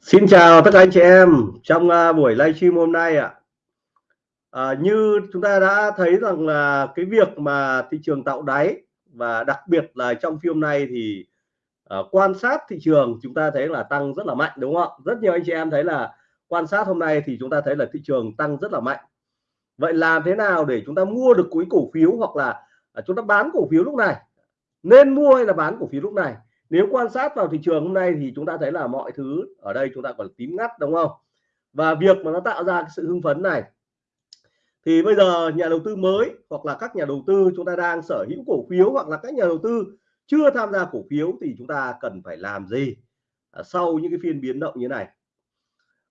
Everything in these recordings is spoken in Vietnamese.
Xin chào tất cả anh chị em trong uh, buổi livestream hôm nay ạ. À, như chúng ta đã thấy rằng là cái việc mà thị trường tạo đáy và đặc biệt là trong phiên này thì uh, quan sát thị trường chúng ta thấy là tăng rất là mạnh đúng không ạ? Rất nhiều anh chị em thấy là quan sát hôm nay thì chúng ta thấy là thị trường tăng rất là mạnh. Vậy làm thế nào để chúng ta mua được cuối cổ phiếu hoặc là uh, chúng ta bán cổ phiếu lúc này? Nên mua hay là bán cổ phiếu lúc này? Nếu quan sát vào thị trường hôm nay thì chúng ta thấy là mọi thứ ở đây chúng ta còn tím ngắt đúng không? Và việc mà nó tạo ra cái sự hưng phấn này thì bây giờ nhà đầu tư mới hoặc là các nhà đầu tư chúng ta đang sở hữu cổ phiếu hoặc là các nhà đầu tư chưa tham gia cổ phiếu thì chúng ta cần phải làm gì? À, sau những cái phiên biến động như này.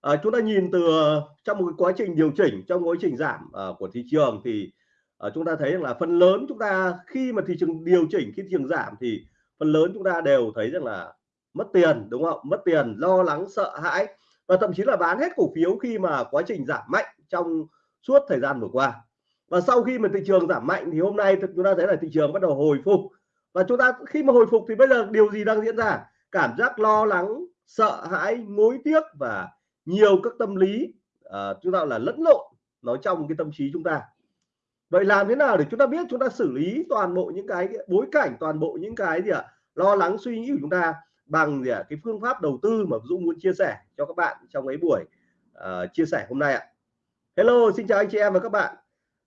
À, chúng ta nhìn từ ờ, trong một cái quá trình điều chỉnh trong quá trình giảm uh, của thị trường thì uh, chúng ta thấy rằng là phần lớn chúng ta khi mà thị trường điều chỉnh khi thị trường giảm thì phần lớn chúng ta đều thấy rằng là mất tiền đúng không? Mất tiền lo lắng sợ hãi và thậm chí là bán hết cổ phiếu khi mà quá trình giảm mạnh trong suốt thời gian vừa qua. Và sau khi mà thị trường giảm mạnh thì hôm nay chúng ta thấy là thị trường bắt đầu hồi phục. Và chúng ta khi mà hồi phục thì bây giờ điều gì đang diễn ra? Cảm giác lo lắng sợ hãi mối tiếc và nhiều các tâm lý uh, chúng ta là lẫn lộn nó trong cái tâm trí chúng ta vậy làm thế nào để chúng ta biết chúng ta xử lý toàn bộ những cái bối cảnh toàn bộ những cái gì ạ? Lo lắng suy nghĩ của chúng ta bằng gì ạ? Cái phương pháp đầu tư mà Dũng muốn chia sẻ cho các bạn trong cái buổi uh, chia sẻ hôm nay ạ. Hello xin chào anh chị em và các bạn.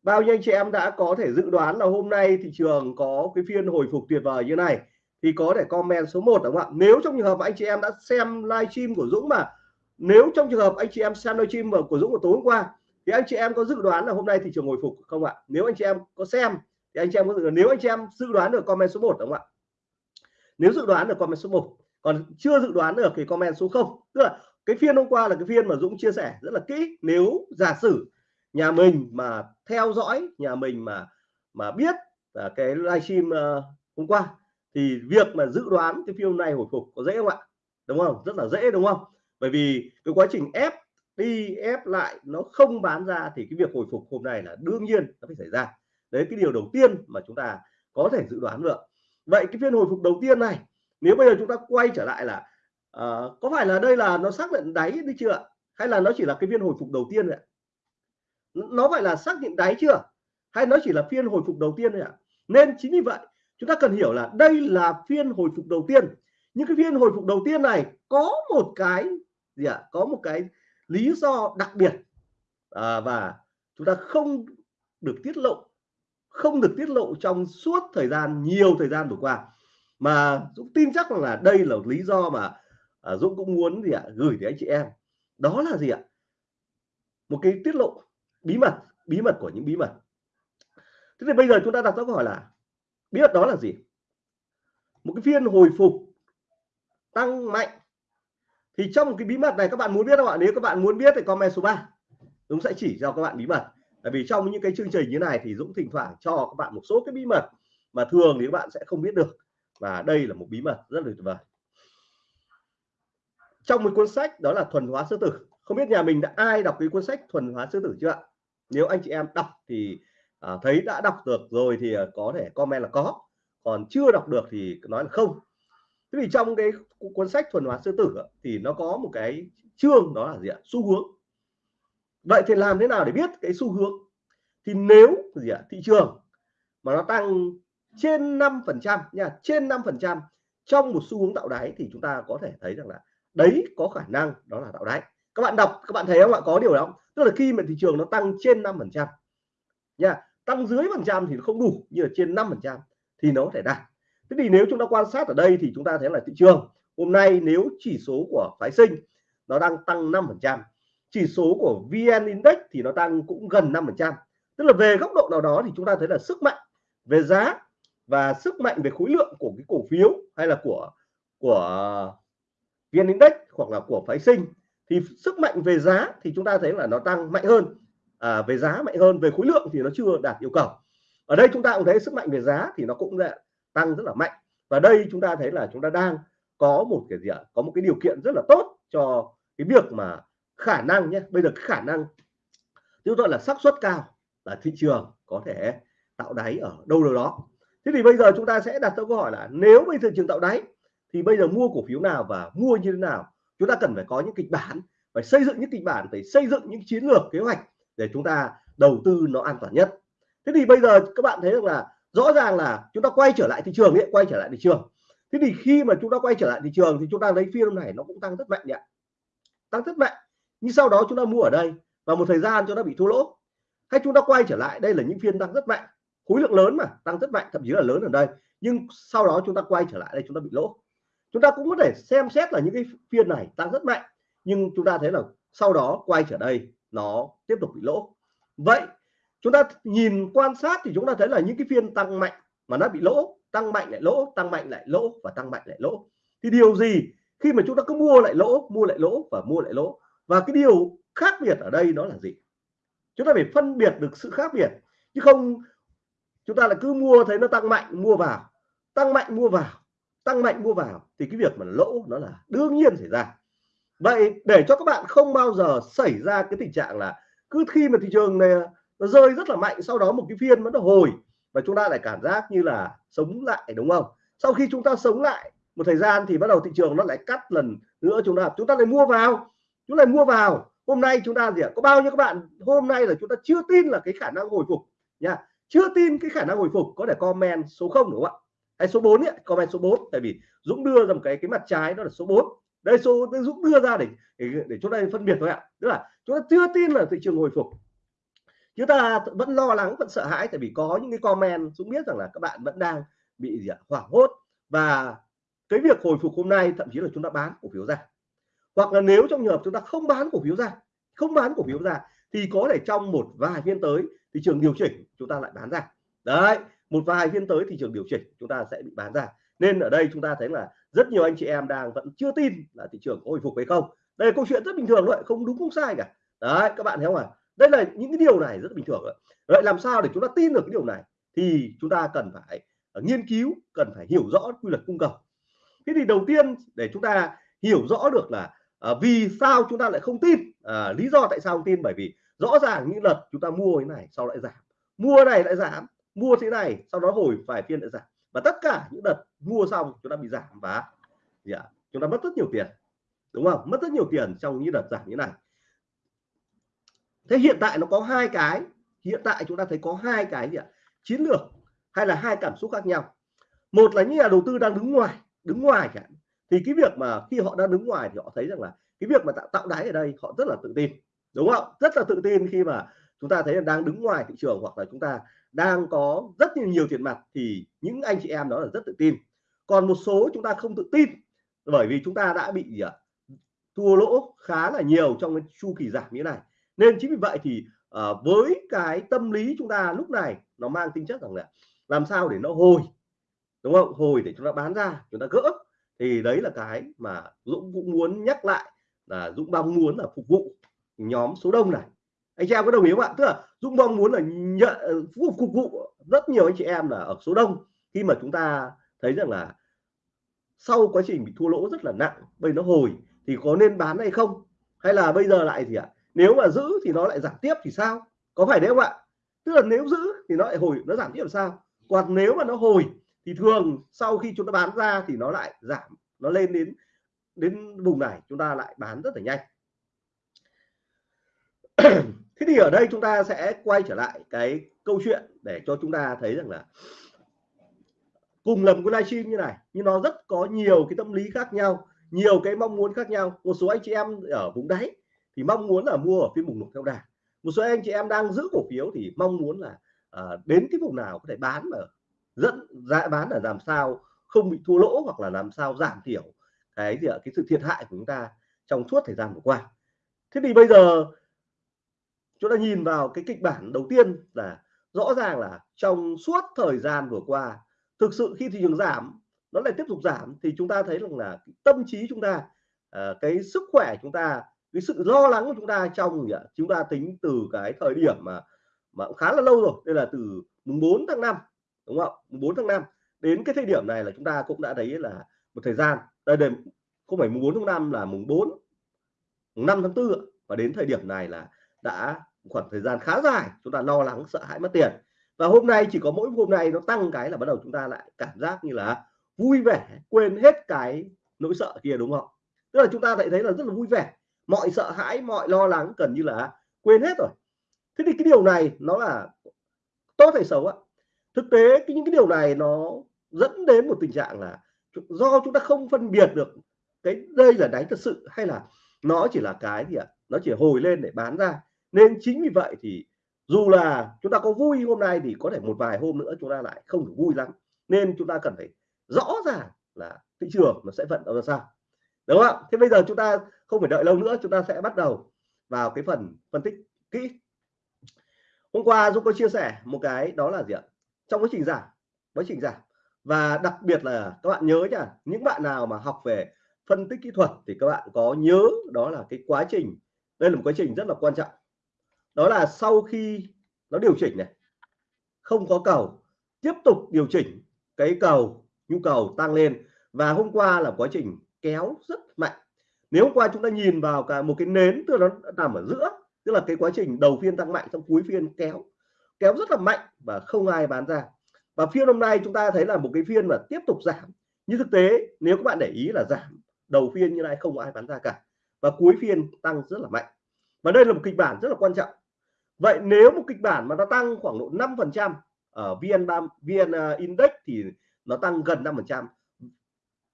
Bao nhiêu anh chị em đã có thể dự đoán là hôm nay thị trường có cái phiên hồi phục tuyệt vời như này? Thì có thể comment số 1 đúng không ạ? Nếu trong trường hợp anh chị em đã xem livestream của Dũng mà nếu trong trường hợp anh chị em xem livestream của Dũng của tối hôm qua thì anh chị em có dự đoán là hôm nay thị trường hồi phục không ạ? Nếu anh chị em có xem thì anh chị em có dự nếu anh chị em dự đoán được comment số 1 đúng không ạ? Nếu dự đoán được comment số 1 còn chưa dự đoán được thì comment số 0 tức là cái phiên hôm qua là cái phiên mà Dũng chia sẻ rất là kỹ. Nếu giả sử nhà mình mà theo dõi nhà mình mà mà biết là cái livestream uh, hôm qua thì việc mà dự đoán cái phiên này hồi phục có dễ không ạ? Đúng không? Rất là dễ đúng không? Bởi vì cái quá trình ép đi ép lại nó không bán ra thì cái việc hồi phục hôm nay là đương nhiên nó phải xảy ra. Đấy cái điều đầu tiên mà chúng ta có thể dự đoán được. Vậy cái phiên hồi phục đầu tiên này nếu bây giờ chúng ta quay trở lại là uh, có phải là đây là nó xác định đáy đi chưa hay là nó chỉ là cái phiên hồi phục đầu tiên ạ? Nó phải là xác định đáy chưa? Hay nó chỉ là phiên hồi phục đầu tiên thôi ạ? Nên chính vì vậy chúng ta cần hiểu là đây là phiên hồi phục đầu tiên. Những cái phiên hồi phục đầu tiên này có một cái gì ạ? Có một cái lý do đặc biệt à, và chúng ta không được tiết lộ không được tiết lộ trong suốt thời gian nhiều thời gian vừa qua. Mà Dũng tin chắc là đây là lý do mà à, Dũng cũng muốn gì ạ gửi đến anh chị em. Đó là gì ạ? Một cái tiết lộ bí mật bí mật của những bí mật. Thế thì bây giờ chúng ta đặt ra câu hỏi là bí mật đó là gì? Một cái phiên hồi phục tăng mạnh thì trong cái bí mật này các bạn muốn biết không ạ? Nếu các bạn muốn biết thì comment số 3 Dũng sẽ chỉ cho các bạn bí mật. Tại vì trong những cái chương trình như này thì Dũng thỉnh thoảng cho các bạn một số cái bí mật mà thường thì các bạn sẽ không biết được. Và đây là một bí mật rất là tuyệt vời. Trong một cuốn sách đó là thuần hóa sư tử. Không biết nhà mình đã ai đọc cái cuốn sách thuần hóa sư tử chưa ạ? Nếu anh chị em đọc thì à, thấy đã đọc được rồi thì à, có thể comment là có. Còn chưa đọc được thì nói là không thế thì trong cái cuốn sách thuần hóa sư tử thì nó có một cái chương đó là gì ạ? Xu hướng. Vậy thì làm thế nào để biết cái xu hướng? Thì nếu gì ạ? Thị trường mà nó tăng trên 5 phần trăm nha, trên 5 phần trăm trong một xu hướng tạo đáy thì chúng ta có thể thấy rằng là đấy có khả năng đó là tạo đáy. Các bạn đọc, các bạn thấy không ạ? Có điều đó tức là khi mà thị trường nó tăng trên 5 phần trăm nha, tăng dưới phần trăm thì nó không đủ như là trên 5 phần trăm thì nó có thể đạt thế thì nếu chúng ta quan sát ở đây thì chúng ta thấy là thị trường hôm nay nếu chỉ số của phái sinh nó đang tăng 5 phần trăm chỉ số của VN Index thì nó tăng cũng gần 5 phần trăm. Tức là về góc độ nào đó thì chúng ta thấy là sức mạnh về giá và sức mạnh về khối lượng của cái cổ phiếu hay là của của VN Index hoặc là của phái sinh thì sức mạnh về giá thì chúng ta thấy là nó tăng mạnh hơn. À, về giá mạnh hơn về khối lượng thì nó chưa đạt yêu cầu. Ở đây chúng ta cũng thấy sức mạnh về giá thì nó cũng tăng rất là mạnh. Và đây chúng ta thấy là chúng ta đang có một cái gì ạ? Có một cái điều kiện rất là tốt cho cái việc mà khả năng nhé. Bây giờ cái khả năng chúng tôi là xác suất cao là thị trường có thể tạo đáy ở đâu đâu đó. Thế thì bây giờ chúng ta sẽ đặt câu hỏi là nếu bây giờ trường tạo đáy thì bây giờ mua cổ phiếu nào và mua như thế nào? Chúng ta cần phải có những kịch bản, phải xây dựng những kịch bản, phải xây dựng những chiến lược, kế hoạch để chúng ta đầu tư nó an toàn nhất. Thế thì bây giờ các bạn thấy rằng là rõ ràng là chúng ta quay trở lại thị trường ấy quay trở lại thị trường. Thế thì khi mà chúng ta quay trở lại thị trường thì chúng ta lấy phiên này nó cũng tăng rất mạnh nhỉ? tăng rất mạnh. Nhưng sau đó chúng ta mua ở đây và một thời gian cho nó bị thua lỗ. Hay chúng ta quay trở lại, đây là những phiên tăng rất mạnh. Khối lượng lớn mà, tăng rất mạnh, thậm chí là lớn ở đây. Nhưng sau đó chúng ta quay trở lại đây chúng ta bị lỗ. Chúng ta cũng có thể xem xét là những cái phiên này tăng rất mạnh, nhưng chúng ta thấy là sau đó quay trở đây, nó tiếp tục bị lỗ. Vậy chúng ta nhìn quan sát thì chúng ta thấy là những cái phiên tăng mạnh mà nó bị lỗ, tăng mạnh lại lỗ, tăng mạnh lại lỗ và tăng mạnh lại lỗ. Thì điều gì khi mà chúng ta cứ mua lại lỗ, mua lại lỗ và mua lại lỗ? Và cái điều khác biệt ở đây đó là gì? Chúng ta phải phân biệt được sự khác biệt. Chứ không chúng ta là cứ mua thấy nó tăng mạnh, mua vào, tăng mạnh, mua vào, tăng mạnh, mua vào thì cái việc mà lỗ nó là đương nhiên xảy ra. Vậy để cho các bạn không bao giờ xảy ra cái tình trạng là cứ khi mà thị trường này nó rơi rất là mạnh sau đó một cái phiên nó hồi và chúng ta lại cảm giác như là sống lại đúng không? Sau khi chúng ta sống lại một thời gian thì bắt đầu thị trường nó lại cắt lần nữa chúng ta chúng ta lại mua vào chúng lại mua vào. Hôm nay chúng ta gì ạ? Có bao nhiêu các bạn hôm nay là chúng ta chưa tin là cái khả năng hồi phục nha. Chưa tin cái khả năng hồi phục có thể comment số 0 đúng không ạ? Hay số 4 ấy, comment số 4 tại vì Dũng đưa ra một cái cái mặt trái đó là số 4 đây số Dũng đưa ra để để, để chúng ta phân biệt thôi ạ. Tức là chúng ta chưa tin là thị trường hồi phục chúng ta vẫn lo lắng, vẫn sợ hãi tại vì có những cái comment cũng biết rằng là các bạn vẫn đang bị gì ạ, hoảng hốt. Và cái việc hồi phục hôm nay, thậm chí là chúng ta bán cổ phiếu ra. Hoặc là nếu trong trường hợp chúng ta không bán cổ phiếu ra, không bán cổ phiếu ra, thì có thể trong một vài phiên tới, thị trường điều chỉnh, chúng ta lại bán ra. Đấy, một vài phiên tới, thị trường điều chỉnh, chúng ta sẽ bị bán ra. Nên ở đây chúng ta thấy là rất nhiều anh chị em đang vẫn chưa tin là thị trường có hồi phục hay không. Đây là câu chuyện rất bình thường thôi, không đúng, không sai cả. Đấy, các bạn thấy không ạ? à? Đây là những cái điều này rất bình thường rồi vậy làm sao để chúng ta tin được cái điều này? Thì chúng ta cần phải ờ, nghiên cứu cần phải hiểu rõ quy luật cung cầu. Thế thì đầu tiên để chúng ta hiểu rõ được là à, vì sao chúng ta lại không tin à, lý do tại sao không tin? Bởi vì rõ ràng những đợt chúng ta mua cái này sau lại giảm. Mua này lại giảm mua thế này sau đó hồi vài phiên lại giảm. Và tất cả những đợt mua xong chúng ta bị giảm và gì ạ? Chúng ta mất rất nhiều tiền đúng không? Mất rất nhiều tiền trong những đợt giảm như này thế hiện tại nó có hai cái hiện tại chúng ta thấy có hai cái gì ạ? Chiến lược hay là hai cảm xúc khác nhau. Một là những nhà đầu tư đang đứng ngoài đứng ngoài cả thì cái việc mà khi họ đang đứng ngoài thì họ thấy rằng là cái việc mà tạo, tạo đáy ở đây họ rất là tự tin đúng không? Rất là tự tin khi mà chúng ta thấy là đang đứng ngoài thị trường hoặc là chúng ta đang có rất nhiều, nhiều tiền mặt thì những anh chị em đó là rất tự tin. Còn một số chúng ta không tự tin bởi vì chúng ta đã bị gì ạ? Thua lỗ khá là nhiều trong cái chu kỳ giảm như thế này nên chính vì vậy thì uh, với cái tâm lý chúng ta lúc này nó mang tính chất rằng là làm sao để nó hồi đúng không? Hồi để chúng ta bán ra chúng ta gỡ. Thì đấy là cái mà Dũng cũng muốn nhắc lại là Dũng mong muốn là phục vụ nhóm số đông này. Anh chị em có đồng ý không ạ? Tức là Dũng mong muốn là nhận ờ, phục, phục vụ rất nhiều anh chị em là ở số đông. Khi mà chúng ta thấy rằng là sau quá trình bị thua lỗ rất là nặng bây nó hồi thì có nên bán hay không? Hay là bây giờ lại gì ạ? Nếu mà giữ thì nó lại giảm tiếp thì sao? Có phải đấy không ạ? Tức là nếu giữ thì nó lại hồi, nó giảm tiếp làm sao? Còn nếu mà nó hồi thì thường sau khi chúng ta bán ra thì nó lại giảm, nó lên đến đến vùng này chúng ta lại bán rất là nhanh. Thế thì ở đây chúng ta sẽ quay trở lại cái câu chuyện để cho chúng ta thấy rằng là cùng lầm cái livestream như này, nhưng nó rất có nhiều cái tâm lý khác nhau, nhiều cái mong muốn khác nhau. Một số anh chị em ở vùng đáy thì mong muốn là mua ở phiên vùng nục theo đà. Một số anh chị em đang giữ cổ phiếu thì mong muốn là à, đến cái vùng nào có thể bán mà dẫn giá bán là làm sao không bị thua lỗ hoặc là làm sao giảm thiểu cái gì ạ cái sự thiệt hại của chúng ta trong suốt thời gian vừa qua. Thế thì bây giờ chúng ta nhìn vào cái kịch bản đầu tiên là rõ ràng là trong suốt thời gian vừa qua thực sự khi thị trường giảm nó lại tiếp tục giảm thì chúng ta thấy rằng là tâm trí chúng ta à, cái sức khỏe chúng ta cái sự lo lắng của chúng ta trong gì ạ? Chúng ta tính từ cái thời điểm mà mà cũng khá là lâu rồi, đây là từ mùng 4 tháng 5 đúng không? Mùng 4 tháng 5 đến cái thời điểm này là chúng ta cũng đã thấy là một thời gian, đây đây, không phải mùng 4 tháng 5 là mùng 4 mùng 5 tháng 4 và đến thời điểm này là đã khoảng thời gian khá dài, chúng ta lo lắng, sợ hãi mất tiền. Và hôm nay chỉ có mỗi hôm nay nó tăng cái là bắt đầu chúng ta lại cảm giác như là vui vẻ, quên hết cái nỗi sợ kia, đúng không? Tức là chúng ta lại thấy là rất là vui vẻ mọi sợ hãi, mọi lo lắng gần như là quên hết rồi. Thế thì cái điều này nó là tốt hay xấu ạ? Thực tế cái những cái điều này nó dẫn đến một tình trạng là do chúng ta không phân biệt được cái đây là đáy thật sự hay là nó chỉ là cái gì ạ? Nó chỉ hồi lên để bán ra. Nên chính vì vậy thì dù là chúng ta có vui hôm nay thì có thể một vài hôm nữa chúng ta lại không được vui lắm. Nên chúng ta cần phải rõ ràng là thị trường nó sẽ vận động ra sao đúng không thế bây giờ chúng ta không phải đợi lâu nữa, chúng ta sẽ bắt đầu vào cái phần phân tích kỹ. Hôm qua Dũng có chia sẻ một cái, đó là gì ạ? Trong quá trình giảm quá trình giảm và đặc biệt là các bạn nhớ nhá, những bạn nào mà học về phân tích kỹ thuật thì các bạn có nhớ đó là cái quá trình. Đây là một quá trình rất là quan trọng. Đó là sau khi nó điều chỉnh này, không có cầu, tiếp tục điều chỉnh cái cầu, nhu cầu tăng lên. Và hôm qua là quá trình kéo rất mạnh. Nếu hôm qua chúng ta nhìn vào cả một cái nến, tức là nó nằm ở giữa, tức là cái quá trình đầu phiên tăng mạnh trong cuối phiên kéo kéo rất là mạnh và không ai bán ra. Và phiên hôm nay chúng ta thấy là một cái phiên mà tiếp tục giảm. Như thực tế, nếu các bạn để ý là giảm, đầu phiên như này không ai bán ra cả. Và cuối phiên tăng rất là mạnh. Và đây là một kịch bản rất là quan trọng. Vậy nếu một kịch bản mà nó tăng khoảng độ 5 phần trăm ở vn vn à, index thì nó tăng gần 5 phần trăm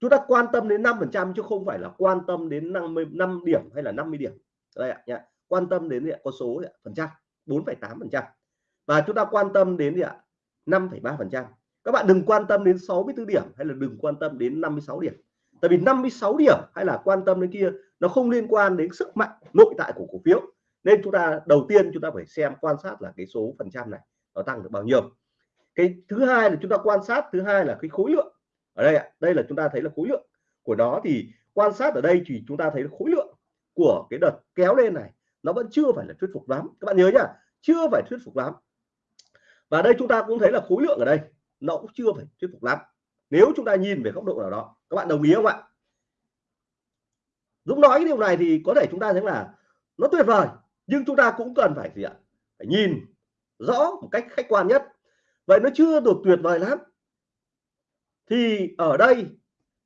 chúng ta quan tâm đến 5 phần trăm chứ không phải là quan tâm đến 50 5 điểm hay là 50 điểm. Đây ạ nhá. Quan tâm đến con số phần trăm 4,8 phần trăm. Và chúng ta quan tâm đến gì ạ 5,3 phần trăm. Các bạn đừng quan tâm đến 64 điểm hay là đừng quan tâm đến 56 điểm. Tại vì 56 điểm hay là quan tâm đến kia nó không liên quan đến sức mạnh nội tại của cổ phiếu. Nên chúng ta đầu tiên chúng ta phải xem quan sát là cái số phần trăm này nó tăng được bao nhiêu. Cái thứ hai là chúng ta quan sát thứ hai là cái khối lượng ở đây ạ, đây là chúng ta thấy là khối lượng của nó thì quan sát ở đây thì chúng ta thấy khối lượng của cái đợt kéo lên này, nó vẫn chưa phải là thuyết phục lắm. Các bạn nhớ nhá, chưa phải thuyết phục lắm. Và đây chúng ta cũng thấy là khối lượng ở đây, nó cũng chưa phải thuyết phục lắm. Nếu chúng ta nhìn về góc độ nào đó, các bạn đồng ý không ạ? Dũng nói cái điều này thì có thể chúng ta thấy là nó tuyệt vời, nhưng chúng ta cũng cần phải gì ạ? Phải nhìn rõ một cách khách quan nhất. Vậy nó chưa được tuyệt vời lắm thì ở đây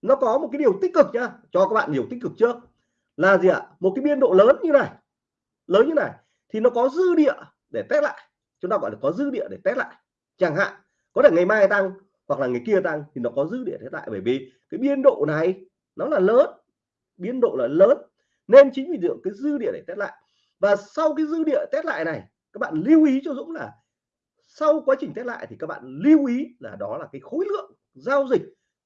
nó có một cái điều tích cực nhá. Cho các bạn điều tích cực trước. Là gì ạ? Một cái biên độ lớn như này. Lớn như này. Thì nó có dư địa để test lại. Chúng ta gọi là có dư địa để test lại. Chẳng hạn, có thể ngày mai tăng hoặc là ngày kia tăng thì nó có dư địa test lại. Bởi vì cái biên độ này nó là lớn. Biên độ là lớn. Nên chính vì được cái dư địa để test lại. Và sau cái dư địa test lại này, các bạn lưu ý cho Dũng là sau quá trình test lại thì các bạn lưu ý là đó là cái khối lượng giao dịch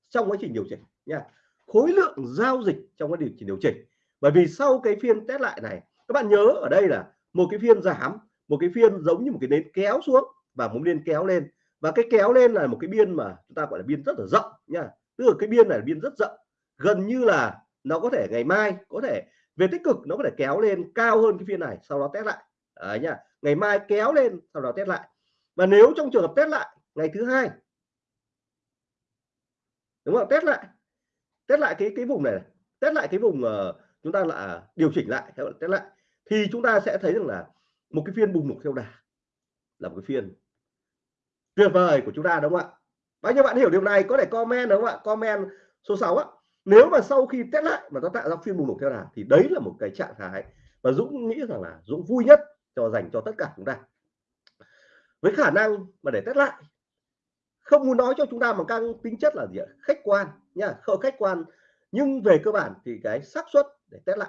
trong quá trình điều chỉnh nha. Khối lượng giao dịch trong quá trình điều chỉnh. Bởi vì sau cái phiên test lại này, các bạn nhớ ở đây là một cái phiên giảm, một cái phiên giống như một cái nến kéo xuống và một biên kéo lên. Và cái kéo lên là một cái biên mà chúng ta gọi là biên rất là rộng nha. Tức là cái biên này là biên rất rộng. Gần như là nó có thể ngày mai, có thể về tích cực, nó có thể kéo lên cao hơn cái phiên này, sau đó test lại. Đấy nha. Ngày mai kéo lên, sau đó test lại. Và nếu trong trường hợp test lại, ngày thứ hai đúng không? Test lại. Test lại cái cái vùng này test lại cái vùng uh, chúng ta là à, điều chỉnh lại. Theo test lại. Thì chúng ta sẽ thấy rằng là một cái phiên bùng nổ theo đà. Là một cái phiên tuyệt vời của chúng ta đúng không ạ? Bao nhiêu bạn hiểu điều này? Có thể comment đúng không ạ? Comment số 6 á, nếu mà sau khi test lại mà nó tạo ra phiên bùng nổ theo đà thì đấy là một cái trạng thái và Dũng nghĩ rằng là Dũng vui nhất cho dành cho tất cả chúng ta. Với khả năng mà để test lại không muốn nói cho chúng ta bằng căng tính chất là gì ạ? Khách quan nha, không khách quan. Nhưng về cơ bản thì cái xác suất để test lại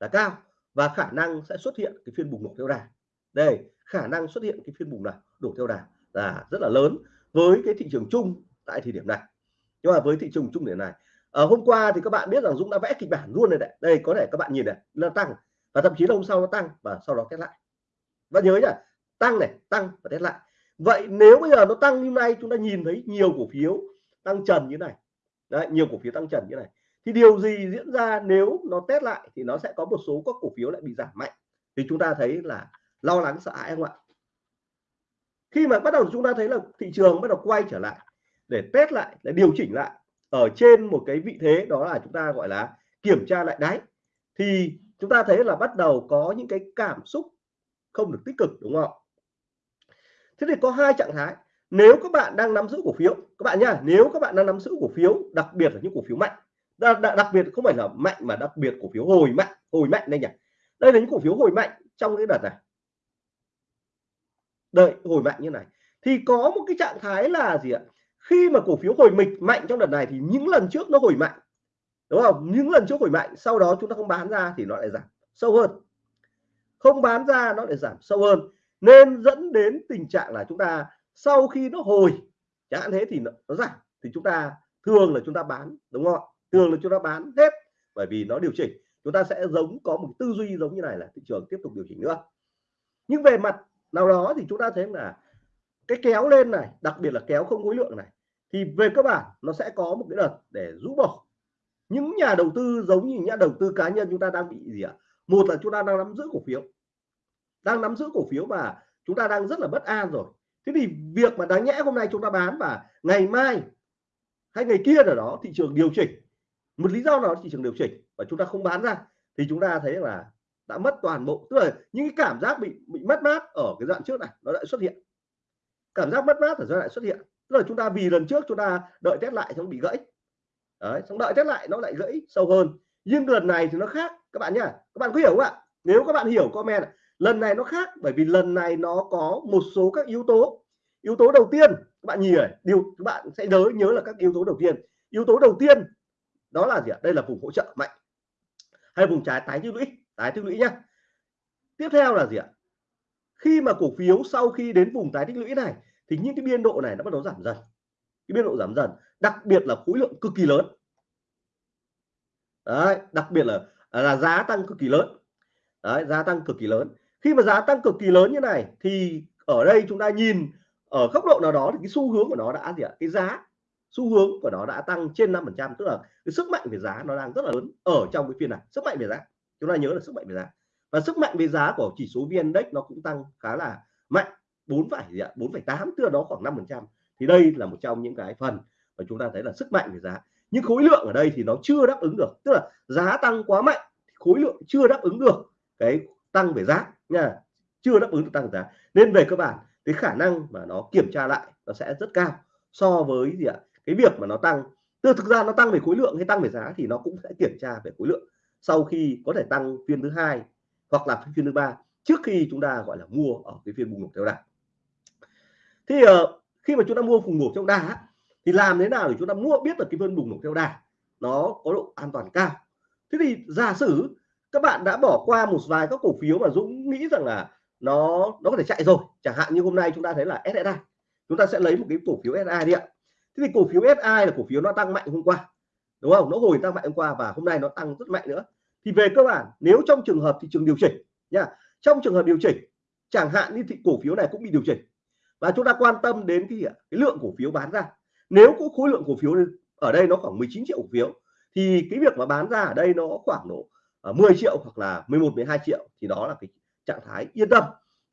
là cao và khả năng sẽ xuất hiện cái phiên bùng nổ theo đà. Đây, khả năng xuất hiện cái phiên bùng nào đổ theo đà là rất là lớn với cái thị trường chung tại thời điểm này. Nhưng mà với thị trường chung điểm này ở hôm qua thì các bạn biết rằng Dũng đã vẽ kịch bản luôn này đấy. Đây, có thể các bạn nhìn này, nó tăng và thậm chí là hôm sau nó tăng và sau đó test lại. Và nhớ nhá, tăng này, tăng và test lại vậy nếu bây giờ nó tăng như này chúng ta nhìn thấy nhiều cổ phiếu tăng trần như này. Đấy, nhiều cổ phiếu tăng trần như này. Thì điều gì diễn ra nếu nó test lại thì nó sẽ có một số các cổ phiếu lại bị giảm mạnh. Thì chúng ta thấy là lo lắng, sợ hãi không ạ? Khi mà bắt đầu chúng ta thấy là thị trường bắt đầu quay trở lại để test lại, để điều chỉnh lại ở trên một cái vị thế, đó là chúng ta gọi là kiểm tra lại đáy, thì chúng ta thấy là bắt đầu có những cái cảm xúc không được tích cực, đúng không thế thì có hai trạng thái. Nếu các bạn đang nắm giữ cổ phiếu các bạn nhá nếu các bạn đang nắm giữ cổ phiếu đặc biệt là những cổ phiếu mạnh đặc, đặc biệt không phải là mạnh mà đặc biệt cổ phiếu hồi mạnh hồi mạnh đây nhỉ? Đây là những cổ phiếu hồi mạnh trong cái đợt này. Đợi hồi mạnh như này. Thì có một cái trạng thái là gì ạ? Khi mà cổ phiếu hồi mịch mạnh trong đợt này thì những lần trước nó hồi mạnh. Đúng không? Những lần trước hồi mạnh sau đó chúng ta không bán ra thì nó lại giảm sâu hơn. Không bán ra nó lại giảm sâu hơn nên dẫn đến tình trạng là chúng ta sau khi nó hồi chẳng hạn thế thì nó, nó giảm thì chúng ta thường là chúng ta bán đúng không thường là chúng ta bán hết bởi vì nó điều chỉnh. Chúng ta sẽ giống có một tư duy giống như này là thị trường tiếp tục điều chỉnh nữa. Nhưng về mặt nào đó thì chúng ta thấy là cái kéo lên này đặc biệt là kéo không khối lượng này thì về cơ bản nó sẽ có một cái đợt để rũ bỏ. Những nhà đầu tư giống như nhà đầu tư cá nhân chúng ta đang bị gì ạ? Một là chúng ta đang nắm giữ cổ phiếu đang nắm giữ cổ phiếu và chúng ta đang rất là bất an rồi. Thế thì việc mà đáng nhẽ hôm nay chúng ta bán và ngày mai hay ngày kia ở đó thị trường điều chỉnh, một lý do nào thị trường điều chỉnh và chúng ta không bán ra, thì chúng ta thấy là đã mất toàn bộ, tức là những cái cảm giác bị bị mất mát ở cái đoạn trước này, nó lại xuất hiện. Cảm giác mất mát ở giai đoạn xuất hiện, tức là chúng ta vì lần trước chúng ta đợi test lại xong bị gãy. Đấy, xong đợi test lại nó lại gãy sâu hơn. Nhưng lần này thì nó khác, các bạn nhá, các bạn có hiểu không ạ? Nếu các bạn hiểu comment lần này nó khác, bởi vì lần này nó có một số các yếu tố. Yếu tố đầu tiên, các bạn nhìn này, điều, các bạn sẽ nhớ nhớ là các yếu tố đầu tiên. Yếu tố đầu tiên, đó là gì ạ? Đây là vùng hỗ trợ mạnh hay vùng trái tái tích lũy? Tái tích lũy nhá. Tiếp theo là gì ạ? Khi mà cổ phiếu sau khi đến vùng tái tích lũy này, thì những cái biên độ này nó bắt đầu giảm dần. Cái biên độ giảm dần, đặc biệt là khối lượng cực kỳ lớn. Đấy, đặc biệt là là giá tăng cực kỳ lớn. Đấy, giá tăng cực kỳ lớn khi mà giá tăng cực kỳ lớn như này thì ở đây chúng ta nhìn ở góc độ nào đó thì cái xu hướng của nó đã gì ạ? Cái giá xu hướng của nó đã tăng trên 5 phần trăm tức là cái sức mạnh về giá nó đang rất là lớn ở trong cái phiên này. Sức mạnh về giá chúng ta nhớ là sức mạnh về giá. Và sức mạnh về giá của chỉ số vn index nó cũng tăng khá là mạnh 4 phải gì ạ? 4,8 tức là đó khoảng 5 phần trăm. Thì đây là một trong những cái phần mà chúng ta thấy là sức mạnh về giá. Nhưng khối lượng ở đây thì nó chưa đáp ứng được tức là giá tăng quá mạnh khối lượng chưa đáp ứng được cái tăng về giá nha. Chưa đáp ứng được tăng giá. Nên về cơ bản cái khả năng mà nó kiểm tra lại nó sẽ rất cao so với gì ạ? Cái việc mà nó tăng. Tức thực ra nó tăng về khối lượng hay tăng về giá thì nó cũng sẽ kiểm tra về khối lượng sau khi có thể tăng phiên thứ hai hoặc là phiên thứ ba trước khi chúng ta gọi là mua ở cái phiên bùng nổ theo đà. Thì uh, ờ, khi mà chúng ta mua vùng nổ theo đà thì làm thế nào để chúng ta mua biết được cái phiên bùng nổ theo đà? Nó có độ an toàn cao. Thế thì giả sử các bạn đã bỏ qua một vài các cổ phiếu mà Dũng nghĩ rằng là nó nó có thể chạy rồi. Chẳng hạn như hôm nay chúng ta thấy là SSI chúng ta sẽ lấy một cái cổ phiếu SSI đi ạ. Thế thì cổ phiếu SSI là cổ phiếu nó tăng mạnh hôm qua đúng không? Nó hồi tăng mạnh hôm qua và hôm nay nó tăng rất mạnh nữa. Thì về cơ bản nếu trong trường hợp thị trường điều chỉnh nha trong trường hợp điều chỉnh chẳng hạn như thị cổ phiếu này cũng bị điều chỉnh. Và chúng ta quan tâm đến cái, cái lượng cổ phiếu bán ra. Nếu có khối lượng cổ phiếu ở đây nó khoảng 19 triệu cổ phiếu thì cái việc mà bán ra ở đây nó khoảng độ Ờ, 10 triệu hoặc là 11 12 triệu thì đó là cái trạng thái yên tâm.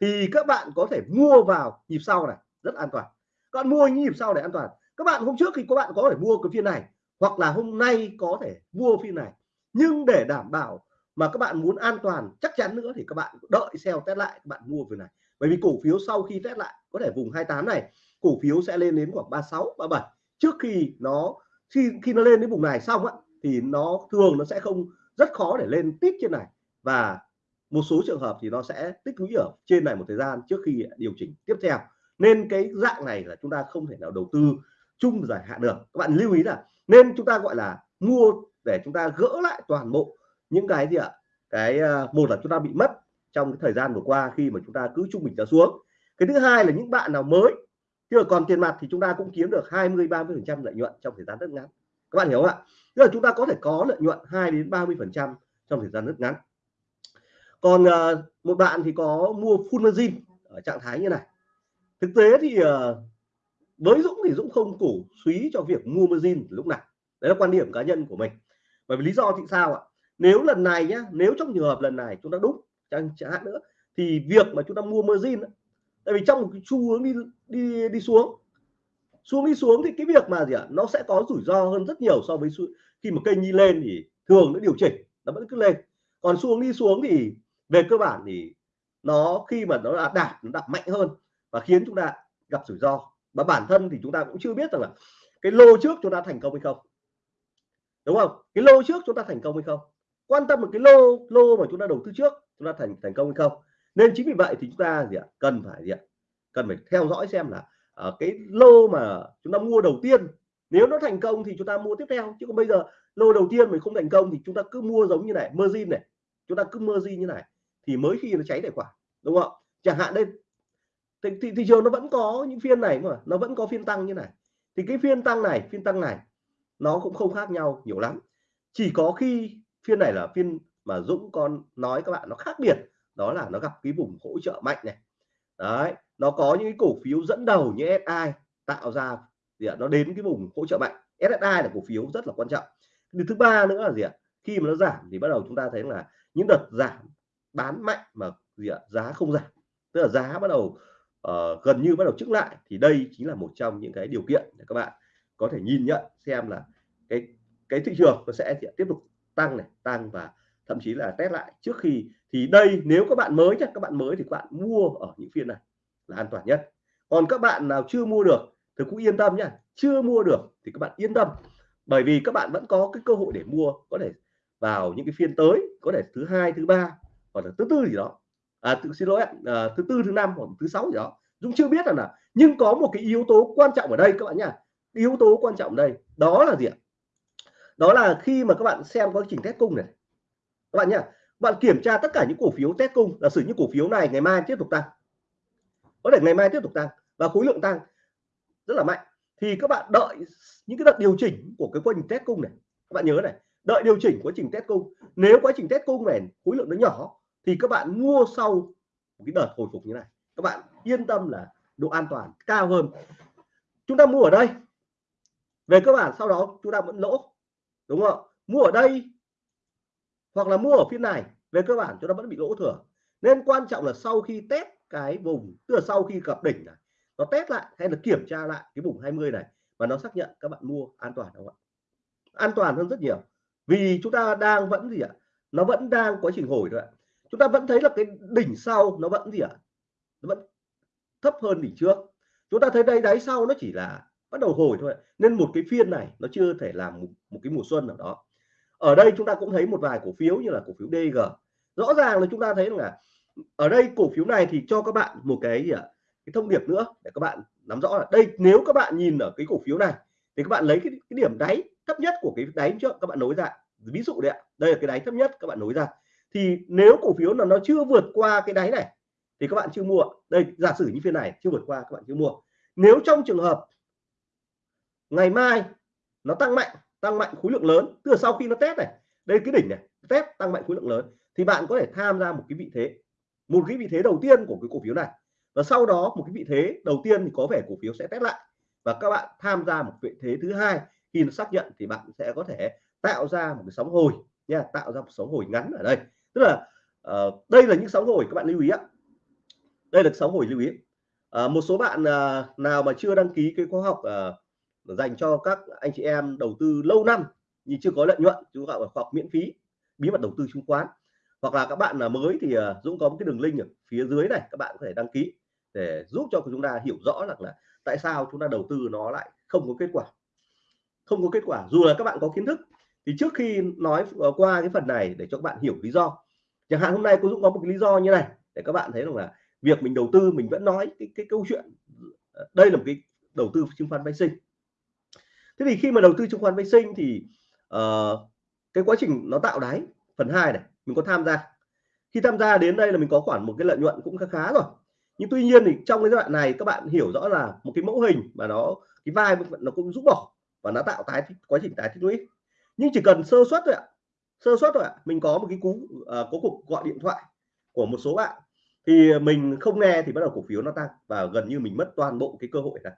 Thì các bạn có thể mua vào nhịp sau này, rất an toàn. Các bạn mua nhịp sau để an toàn. Các bạn hôm trước thì các bạn có thể mua cái phiên này, hoặc là hôm nay có thể mua phiên này. Nhưng để đảm bảo mà các bạn muốn an toàn chắc chắn nữa thì các bạn đợi sell test lại, các bạn mua phiên này. Bởi vì cổ phiếu sau khi test lại có thể vùng 28 này, cổ phiếu sẽ lên đến khoảng 36 37 trước khi nó, khi khi nó lên đến vùng này xong á, thì nó, thường nó sẽ không rất khó để lên tít trên này. Và một số trường hợp thì nó sẽ tích lũy ở trên này một thời gian trước khi điều chỉnh tiếp theo. Nên cái dạng này là chúng ta không thể nào đầu tư chung dài hạn được. Các bạn lưu ý là nên chúng ta gọi là mua để chúng ta gỡ lại toàn bộ những cái gì ạ? Cái ờ, một là chúng ta bị mất trong cái thời gian vừa qua khi mà chúng ta cứ trung bình ra xuống. Cái thứ hai là những bạn nào mới chưa còn tiền mặt thì chúng ta cũng kiếm được 20 30 phần trăm lợi nhuận trong thời gian rất ngắn các bạn hiểu không ạ? Tức là chúng ta có thể có lợi nhuận 2 đến 30 phần trăm trong thời gian rất ngắn. Còn uh, một bạn thì có mua full margin ở trạng thái như này. Thực tế thì uh, với Dũng thì Dũng không cổ suý cho việc mua margin lúc này. đấy là quan điểm cá nhân của mình. Bởi vì lý do thì sao ạ? Nếu lần này nhá nếu trong trường hợp lần này chúng ta đúng chẳng, chẳng hạn nữa thì việc mà chúng ta mua margin tại vì trong một cái xu hướng đi đi đi xuống xuống đi xuống thì cái việc mà gì ạ? Nó sẽ có rủi ro hơn rất nhiều so với khi mà kênh đi lên thì thường nó điều chỉnh, nó vẫn cứ lên. Còn xuống đi xuống thì về cơ bản thì nó khi mà nó đã đạt, nó đạt mạnh hơn và khiến chúng ta gặp rủi ro. Và bản thân thì chúng ta cũng chưa biết rằng là cái lô trước chúng ta thành công hay không. Đúng không? Cái lô trước chúng ta thành công hay không? Quan tâm một cái lô lô mà chúng ta đầu tư trước chúng ta thành thành công hay không? Nên chính vì vậy thì chúng ta gì ạ? Cần phải gì ạ? Cần phải theo dõi xem là uh, cái lô mà chúng ta mua đầu tiên nếu nó thành công thì chúng ta mua tiếp theo. Chứ còn bây giờ lô đầu tiên mình không thành công thì chúng ta cứ mua giống như này margin này chúng ta cứ margin như này thì mới khi nó cháy tài khoản đúng không? Chẳng hạn đây thị, thị, thị trường nó vẫn có những phiên này mà nó vẫn có phiên tăng như này. Thì cái phiên tăng này phiên tăng này nó cũng không khác nhau nhiều lắm. Chỉ có khi phiên này là phiên mà Dũng con nói các bạn nó khác biệt đó là nó gặp cái vùng hỗ trợ mạnh này. Đấy nó có những cái cổ phiếu dẫn đầu như SI tạo ra gì ạ? Nó đến cái vùng hỗ trợ mạnh. SSI là cổ phiếu rất là quan trọng. Điều thứ ba nữa là gì ạ? Khi mà nó giảm thì bắt đầu chúng ta thấy là những đợt giảm bán mạnh mà gì ạ? Giá không giảm. Tức là giá bắt đầu uh, gần như bắt đầu trước lại thì đây chính là một trong những cái điều kiện để các bạn có thể nhìn nhận xem là cái cái thị trường nó sẽ tiếp tục tăng này tăng và thậm chí là test lại trước khi. Thì đây nếu các bạn mới chắc các bạn mới thì các bạn mua ở những phiên này là an toàn nhất. Còn các bạn nào chưa mua được thì cũng yên tâm nhá. Chưa mua được thì các bạn yên tâm. Bởi vì các bạn vẫn có cái cơ hội để mua có thể vào những cái phiên tới có thể thứ hai thứ ba hoặc là thứ tư gì đó. À tự xin lỗi à, thứ tư thứ năm hoặc thứ sáu gì đó. Dũng chưa biết là nào nhưng có một cái yếu tố quan trọng ở đây các bạn nhá. Yếu tố quan trọng ở đây đó là gì ạ? Đó là khi mà các bạn xem quá trình test cung này. Các bạn nhá bạn kiểm tra tất cả những cổ phiếu test cung là sử những cổ phiếu này ngày mai tiếp tục tăng có thể ngày mai tiếp tục tăng và khối lượng tăng rất là mạnh. Thì các bạn đợi những cái đợt điều chỉnh của cái quá trình test cung này. Các bạn nhớ này, đợi điều chỉnh quá trình test cung. Nếu quá trình test cung này khối lượng nó nhỏ, thì các bạn mua sau một cái đợt hồi phục như này. Các bạn yên tâm là độ an toàn cao hơn. Chúng ta mua ở đây. Về cơ bản sau đó chúng ta vẫn lỗ, đúng không mua ở đây hoặc là mua ở phiên này, về cơ bản chúng ta vẫn bị lỗ thừa. Nên quan trọng là sau khi test cái vùng tức là sau khi gặp đỉnh này nó test lại hay là kiểm tra lại cái vùng 20 này và nó xác nhận các bạn mua an toàn không ạ? An toàn hơn rất nhiều. Vì chúng ta đang vẫn gì ạ? Nó vẫn đang quá trình hồi thôi ạ. Chúng ta vẫn thấy là cái đỉnh sau nó vẫn gì ạ? Nó vẫn thấp hơn đỉnh trước. Chúng ta thấy đây đáy sau nó chỉ là bắt đầu hồi thôi nên một cái phiên này nó chưa thể làm một, một cái mùa xuân nào đó. Ở đây chúng ta cũng thấy một vài cổ phiếu như là cổ phiếu DG rõ ràng là chúng ta thấy là ở đây cổ phiếu này thì cho các bạn một cái gì ạ? Cái thông điệp nữa để các bạn nắm rõ là đây nếu các bạn nhìn ở cái cổ phiếu này thì các bạn lấy cái, cái điểm đáy thấp nhất của cái đáy trước các bạn nối ra. Ví dụ đấy ạ đây là cái đáy thấp nhất các bạn nối ra. Thì nếu cổ phiếu là nó chưa vượt qua cái đáy này thì các bạn chưa mua. Đây giả sử như phiên này chưa vượt qua các bạn chưa mua. Nếu trong trường hợp ngày mai nó tăng mạnh tăng mạnh khối lượng lớn từ sau khi nó test này đây cái đỉnh này test tăng mạnh khối lượng lớn thì bạn có thể tham gia một cái vị thế một cái vị thế đầu tiên của cái cổ phiếu này. Và sau đó một cái vị thế đầu tiên thì có vẻ cổ phiếu sẽ test lại. Và các bạn tham gia một vị thế thứ hai khi nó xác nhận thì bạn sẽ có thể tạo ra một cái sóng hồi nha tạo ra một sóng hồi ngắn ở đây. Tức là uh, đây là những sóng hồi các bạn lưu ý ạ. Đây là sóng hồi lưu ý. Uh, một số bạn uh, nào mà chưa đăng ký cái khóa học uh, dành cho các anh chị em đầu tư lâu năm nhưng chưa có lợi nhuận chúng gọi là khóa học miễn phí bí mật đầu tư chứng khoán hoặc là các bạn là mới thì ờ, Dũng có một cái đường link ở phía dưới này các bạn có thể đăng ký để giúp cho chúng ta hiểu rõ rằng là tại sao chúng ta đầu tư nó lại không có kết quả. Không có kết quả dù là các bạn có kiến thức thì trước khi nói ờ, qua cái phần này để cho các bạn hiểu lý do chẳng hạn hôm nay cô Dũng có một cái lý do như này để các bạn thấy rằng là việc mình đầu tư mình vẫn nói cái, cái câu chuyện ờ, đây là một cái đầu tư chứng khoán phái sinh. Thế thì khi mà đầu tư chứng khoán phái sinh thì uh, cái quá trình nó tạo đáy phần 2 này mình có tham gia. Khi tham gia đến đây là mình có khoản một cái lợi nhuận cũng khá khá rồi. Nhưng tuy nhiên thì trong cái giai đoạn này các bạn hiểu rõ là một cái mẫu hình mà nó cái vai nó cũng rút bỏ và nó tạo tái quá trình tái tích lũy nhưng chỉ cần sơ suất thôi ạ. Sơ suất thôi ạ. Mình có một cái cú uh, có cuộc gọi điện thoại của một số bạn. Thì mình không nghe thì bắt đầu cổ phiếu nó tăng và gần như mình mất toàn bộ cái cơ hội này.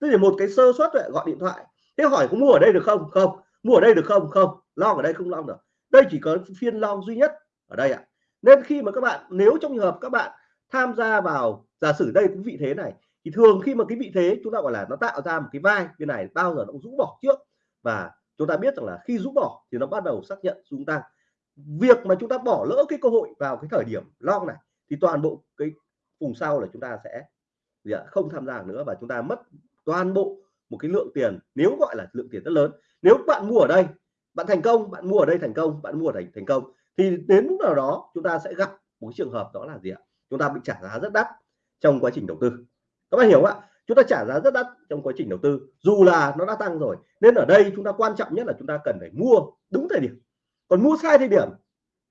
Tức là một cái sơ suất gọi điện thoại. Thế hỏi có mua ở đây được không? Không. Mua ở đây được không? Không. Long ở đây không long được đây chỉ có phiên long duy nhất ở đây ạ. Nên khi mà các bạn, nếu trong trường hợp các bạn tham gia vào, giả sử đây cũng vị thế này, thì thường khi mà cái vị thế chúng ta gọi là nó tạo ra một cái vai như này, bao giờ nó cũng rũ bỏ trước. Và chúng ta biết rằng là khi rũ bỏ thì nó bắt đầu xác nhận chúng ta. Việc mà chúng ta bỏ lỡ cái cơ hội vào cái thời điểm long này, thì toàn bộ cái vùng sau là chúng ta sẽ không tham gia nữa và chúng ta mất toàn bộ một cái lượng tiền, nếu gọi là lượng tiền rất lớn. Nếu bạn mua ở đây bạn thành công bạn mua ở đây thành công bạn mua ở đây thành công. Thì đến lúc nào đó chúng ta sẽ gặp một trường hợp đó là gì ạ? Chúng ta bị trả giá rất đắt trong quá trình đầu tư. Các bạn hiểu không ạ? Chúng ta trả giá rất đắt trong quá trình đầu tư. Dù là nó đã tăng rồi nên ở đây chúng ta quan trọng nhất là chúng ta cần phải mua đúng thời điểm. Còn mua sai thời điểm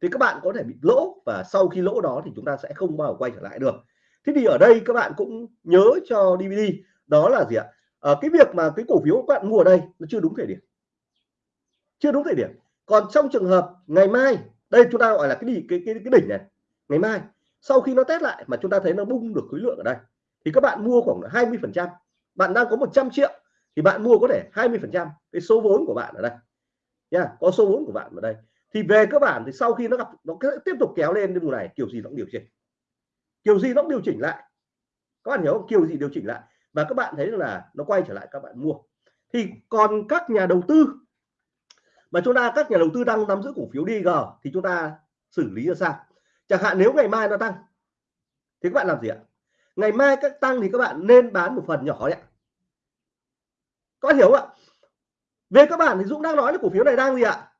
thì các bạn có thể bị lỗ và sau khi lỗ đó thì chúng ta sẽ không bao giờ quay trở lại được. Thế thì ở đây các bạn cũng nhớ cho DVD đó là gì ạ? À, cái việc mà cái cổ phiếu các bạn mua ở đây nó chưa đúng thời điểm chưa đúng thời điểm. Còn trong trường hợp ngày mai, đây chúng ta gọi là cái gì cái cái cái đỉnh này, ngày mai, sau khi nó test lại mà chúng ta thấy nó bung được khối lượng ở đây, thì các bạn mua khoảng 20 phần trăm. Bạn đang có 100 triệu thì bạn mua có thể 20 phần trăm cái số vốn của bạn ở đây. Nha, có số vốn của bạn ở đây. Thì về cơ bản thì sau khi nó gặp, nó tiếp tục kéo lên cái này, kiểu gì nó cũng điều chỉnh. Kiểu gì nó cũng điều chỉnh lại. Các bạn hiểu không? Kiểu gì điều chỉnh lại. Và các bạn thấy là nó quay trở lại các bạn mua. Thì còn các nhà đầu tư mà chúng ta, các nhà đầu tư đang nắm giữ cổ phiếu DG thì chúng ta xử lý ra sao? Chẳng hạn nếu ngày mai nó tăng, thì các bạn làm gì ạ? Ngày mai các tăng thì các bạn nên bán một phần nhỏ đấy có hiểu không ạ? Về các bạn thì Dũng đang nói là cổ phiếu này đang gì ạ?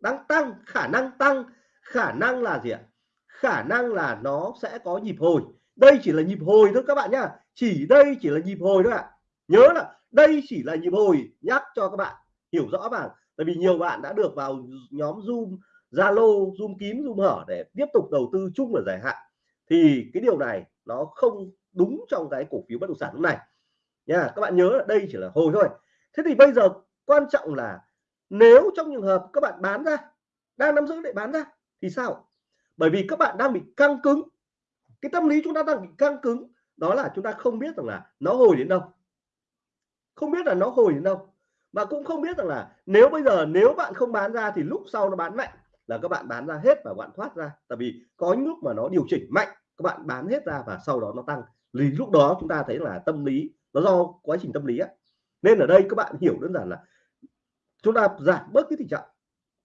Đang tăng, khả năng tăng, khả năng là gì ạ? Khả năng là nó sẽ có nhịp hồi. Đây chỉ là nhịp hồi thôi các bạn nhá. Chỉ đây chỉ là nhịp hồi thôi ạ. Nhớ là đây chỉ là nhịp hồi nhắc cho các bạn hiểu rõ vào tại vì nhiều bạn đã được vào nhóm zoom, zalo, zoom kín, zoom hở để tiếp tục đầu tư chung ở dài hạn. Thì cái điều này nó không đúng trong cái cổ phiếu bất động sản lúc này. Nha, các bạn nhớ là đây chỉ là hồi thôi. Thế thì bây giờ quan trọng là nếu trong trường hợp các bạn bán ra, đang nắm giữ để bán ra, thì sao? Bởi vì các bạn đang bị căng cứng. Cái tâm lý chúng ta đang bị căng cứng, đó là chúng ta không biết rằng là nó hồi đến đâu. Không biết là nó hồi đến đâu và cũng không biết rằng là nếu bây giờ nếu bạn không bán ra thì lúc sau nó bán mạnh, là các bạn bán ra hết và bạn thoát ra. Tại vì có những lúc mà nó điều chỉnh mạnh, các bạn bán hết ra và sau đó nó tăng. Thì lúc đó chúng ta thấy là tâm lý, nó do quá trình tâm lý á. Nên ở đây các bạn hiểu đơn giản là chúng ta giảm bớt cái tình trạng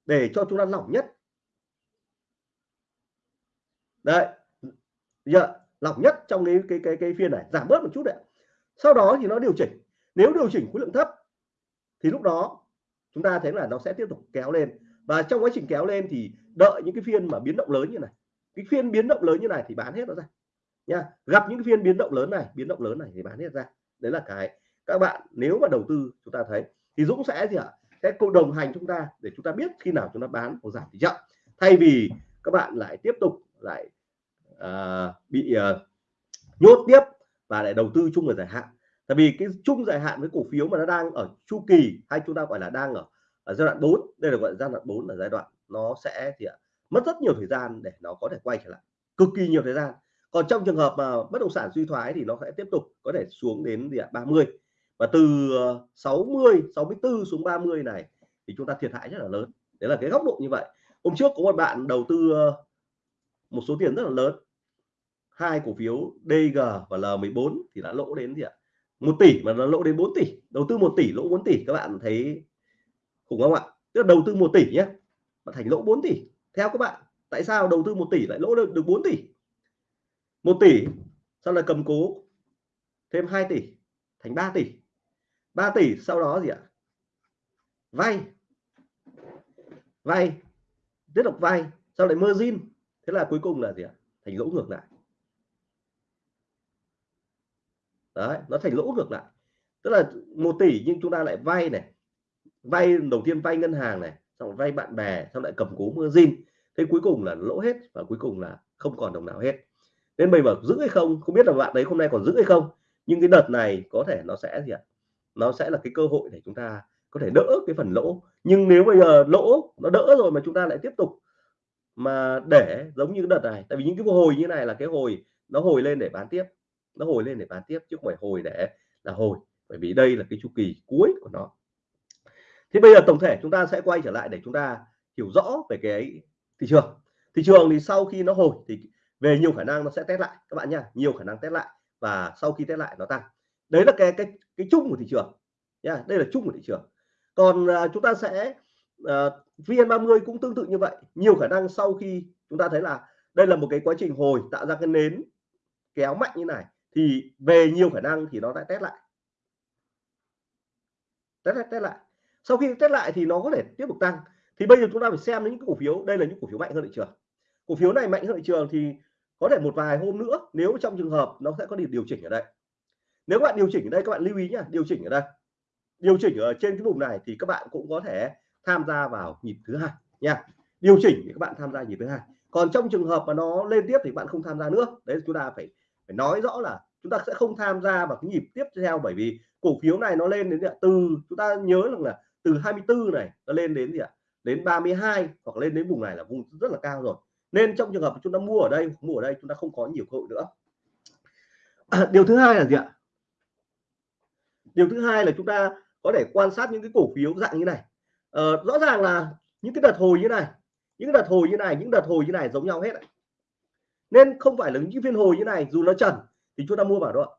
để cho chúng ta lỏng nhất. Đấy, giờ lỏng nhất trong cái cái cái cái phiên này, giảm bớt một chút đấy sau đó thì nó điều chỉnh. Nếu điều chỉnh khối lượng thấp thì lúc đó chúng ta thấy là nó sẽ tiếp tục kéo lên. Và trong quá trình kéo lên thì đợi những cái phiên mà biến động lớn như này. Cái phiên biến động lớn như này thì bán hết nó ra. Nha gặp những phiên biến động lớn này biến động lớn này thì bán hết ra. Đấy là cái các bạn nếu mà đầu tư chúng ta thấy. Thì Dũng sẽ gì ạ? Sẽ cùng đồng hành chúng ta để chúng ta biết khi nào chúng ta bán hoặc giảm thì chậm thay vì các bạn lại tiếp tục lại uh, bị uh, nhốt tiếp và lại đầu tư chung ở dài hạn tại vì cái chung dài hạn với cổ phiếu mà nó đang ở chu kỳ hay chúng ta gọi là đang ở, ở giai đoạn 4 đây là gọi là giai đoạn 4 là giai đoạn nó sẽ thì mất rất nhiều thời gian để nó có thể quay trở lại cực kỳ nhiều thời gian. Còn trong trường hợp mà bất động sản suy thoái thì nó sẽ tiếp tục có thể xuống đến gì ạ 30 và từ ờ, 60 64 xuống 30 này thì chúng ta thiệt hại rất là lớn. Đấy là cái góc độ như vậy. Hôm trước có một bạn đầu tư ờ, một số tiền rất là lớn. Hai cổ phiếu DG và L14 thì đã lỗ đến gì ạ một tỷ mà nó lỗ đến 4 tỷ. Đầu tư 1 tỷ, lỗ 4 tỷ. Các bạn thấy khủng không ạ? Tức là đầu tư 1 tỷ nhé mà thành lỗ 4 tỷ. Theo các bạn, tại sao đầu tư 1 tỷ lại lỗ được được 4 tỷ? 1 tỷ, sau là cầm cố thêm 2 tỷ, thành 3 tỷ. 3 tỷ, sau đó gì ạ? Vay. Vay. Tiếp tục vay. Sau lại margin. Thế là cuối cùng là gì ạ? Thành lỗ ngược lại. Đấy, nó thành lỗ ngược lại. Tức là một tỷ nhưng chúng ta lại vay này, vay đầu tiên vay ngân hàng này, xong vay bạn bè, xong lại cầm cố margin. Thế cuối cùng là lỗ hết và cuối cùng là không còn đồng nào hết. Nên bây giờ giữ hay không không biết là bạn đấy hôm nay còn giữ hay không, nhưng cái đợt này có thể nó sẽ gì ạ? Nó sẽ là cái cơ hội để chúng ta có thể đỡ cái phần lỗ. Nhưng nếu bây giờ lỗ nó đỡ rồi mà chúng ta lại tiếp tục mà để giống như cái đợt này, tại vì những cái hồi như này là cái hồi nó hồi lên để bán tiếp nó hồi lên để bán tiếp chứ không phải hồi để là hồi bởi vì đây là cái chu kỳ cuối của nó. Thì bây giờ tổng thể chúng ta sẽ quay trở lại để chúng ta hiểu rõ về cái thị trường. Thị trường thì sau khi nó hồi thì về nhiều khả năng nó sẽ test lại các bạn nha nhiều khả năng test lại và sau khi test lại nó tăng. Đấy là cái cái cái chung của thị trường nha đây là chung của thị trường. Còn uh, chúng ta sẽ à, uh, VN30 cũng tương tự như vậy nhiều khả năng sau khi chúng ta thấy là đây là một cái quá trình hồi tạo ra cái nến kéo mạnh như này thì về nhiều khả năng thì nó lại test lại. Test lại test lại. Sau khi test lại thì nó có thể tiếp tục tăng. Thì bây giờ chúng ta phải xem những cổ phiếu. Đây là những cổ phiếu mạnh hơn thị trường. Cổ phiếu này mạnh hơn thị trường thì có thể một vài hôm nữa, nếu trong trường hợp nó sẽ có điều chỉnh ở đây. Nếu các bạn điều chỉnh ở đây, các bạn lưu ý nhá, điều chỉnh ở đây. Điều chỉnh ở trên cái vùng này thì các bạn cũng có thể tham gia vào nhịp thứ hai nha. Điều chỉnh thì các bạn tham gia nhịp thứ hai. Còn trong trường hợp mà nó lên tiếp thì bạn không tham gia nữa. Đấy, chúng ta phải phải nói rõ là chúng ta sẽ không tham gia vào cái nhịp tiếp theo bởi vì cổ phiếu này nó lên đến từ chúng ta nhớ rằng là từ 24 này nó lên đến gì ạ đến 32 hoặc lên đến vùng này là vùng rất là cao rồi. Nên trong trường hợp chúng ta mua ở đây mua ở đây chúng ta không có nhiều cơ hội nữa. À, điều thứ hai là gì ạ? Điều thứ hai là chúng ta có thể quan sát những cái cổ phiếu dạng như này. Ờ, rõ ràng là những cái đợt hồi như này những đợt hồi như này những đợt hồi như này giống nhau hết nên không phải là những phiên hồi như này dù nó trần thì chúng ta mua vào đó.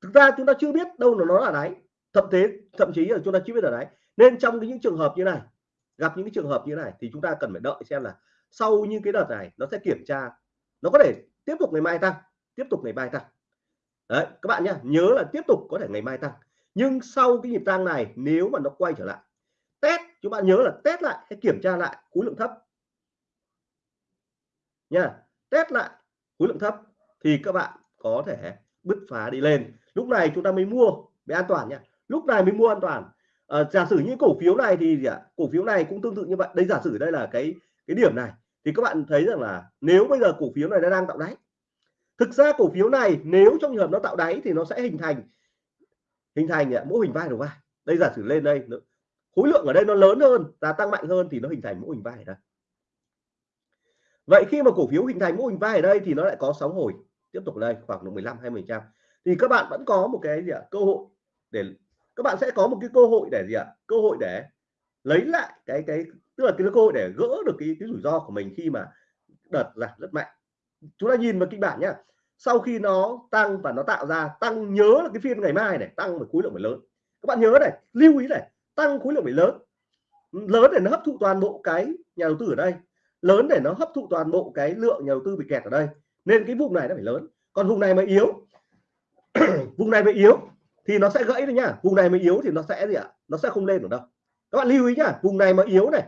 Thực ra chúng ta chưa biết đâu là nó là đáy. Thậm thế, thậm chí là chúng ta chưa biết là đáy. Nên trong những trường hợp như này, gặp những trường hợp như này thì chúng ta cần phải đợi xem là sau như cái đợt này nó sẽ kiểm tra. Nó có thể tiếp tục ngày mai tăng, tiếp tục ngày mai tăng. Đấy, các bạn nhé nhớ là tiếp tục có thể ngày mai tăng. Nhưng sau cái nhịp tăng này, nếu mà nó quay trở lại, test, chúng bạn nhớ là test lại hay kiểm tra lại khối lượng thấp. Nha test lại khối lượng thấp thì các bạn có thể bứt phá đi lên. Lúc này chúng ta mới mua để an toàn nhé. Lúc này mới mua an toàn. À, giả sử như cổ phiếu này thì gì ạ? Cổ phiếu này cũng tương tự như vậy. Đây giả sử đây là cái cái điểm này. Thì các bạn thấy rằng là nếu bây giờ cổ phiếu này nó đang tạo đáy thực ra cổ phiếu này nếu trong trường hợp nó tạo đáy thì nó sẽ hình thành hình thành mô hình vai đầu vai. Đây giả sử lên đây khối lượng ở đây nó lớn hơn giá tăng mạnh hơn thì nó hình thành mô hình vai ở đây. Vậy khi mà cổ phiếu hình thành mô hình vai ở đây thì nó lại có sóng hồi tiếp tục đây khoảng độ 15 20 trăm. Thì các bạn vẫn có một cái gì ạ, cơ hội để, các bạn sẽ có một cái cơ hội để gì ạ, cơ hội để lấy lại cái cái, tức là cái cơ hội để gỡ được cái cái rủi ro của mình khi mà đợt giảm rất mạnh. Chúng ta nhìn vào kịch bản nhá. Sau khi nó tăng và nó tạo ra, tăng nhớ là cái phiên ngày mai này, tăng với khối lượng phải lớn. Các bạn nhớ này, lưu ý này, tăng khối lượng phải lớn. Lớn để nó hấp thụ toàn bộ cái nhà đầu tư ở đây. Lớn để nó hấp thụ toàn bộ cái lượng nhà đầu tư bị kẹt ở đây nên cái vùng này nó phải lớn. Còn vùng này mà yếu, vùng này mà yếu thì nó sẽ gãy đấy nhá. Vùng này mà yếu thì nó sẽ gì ạ? Nó sẽ không lên được đâu. Các bạn lưu ý nhá, vùng này mà yếu này,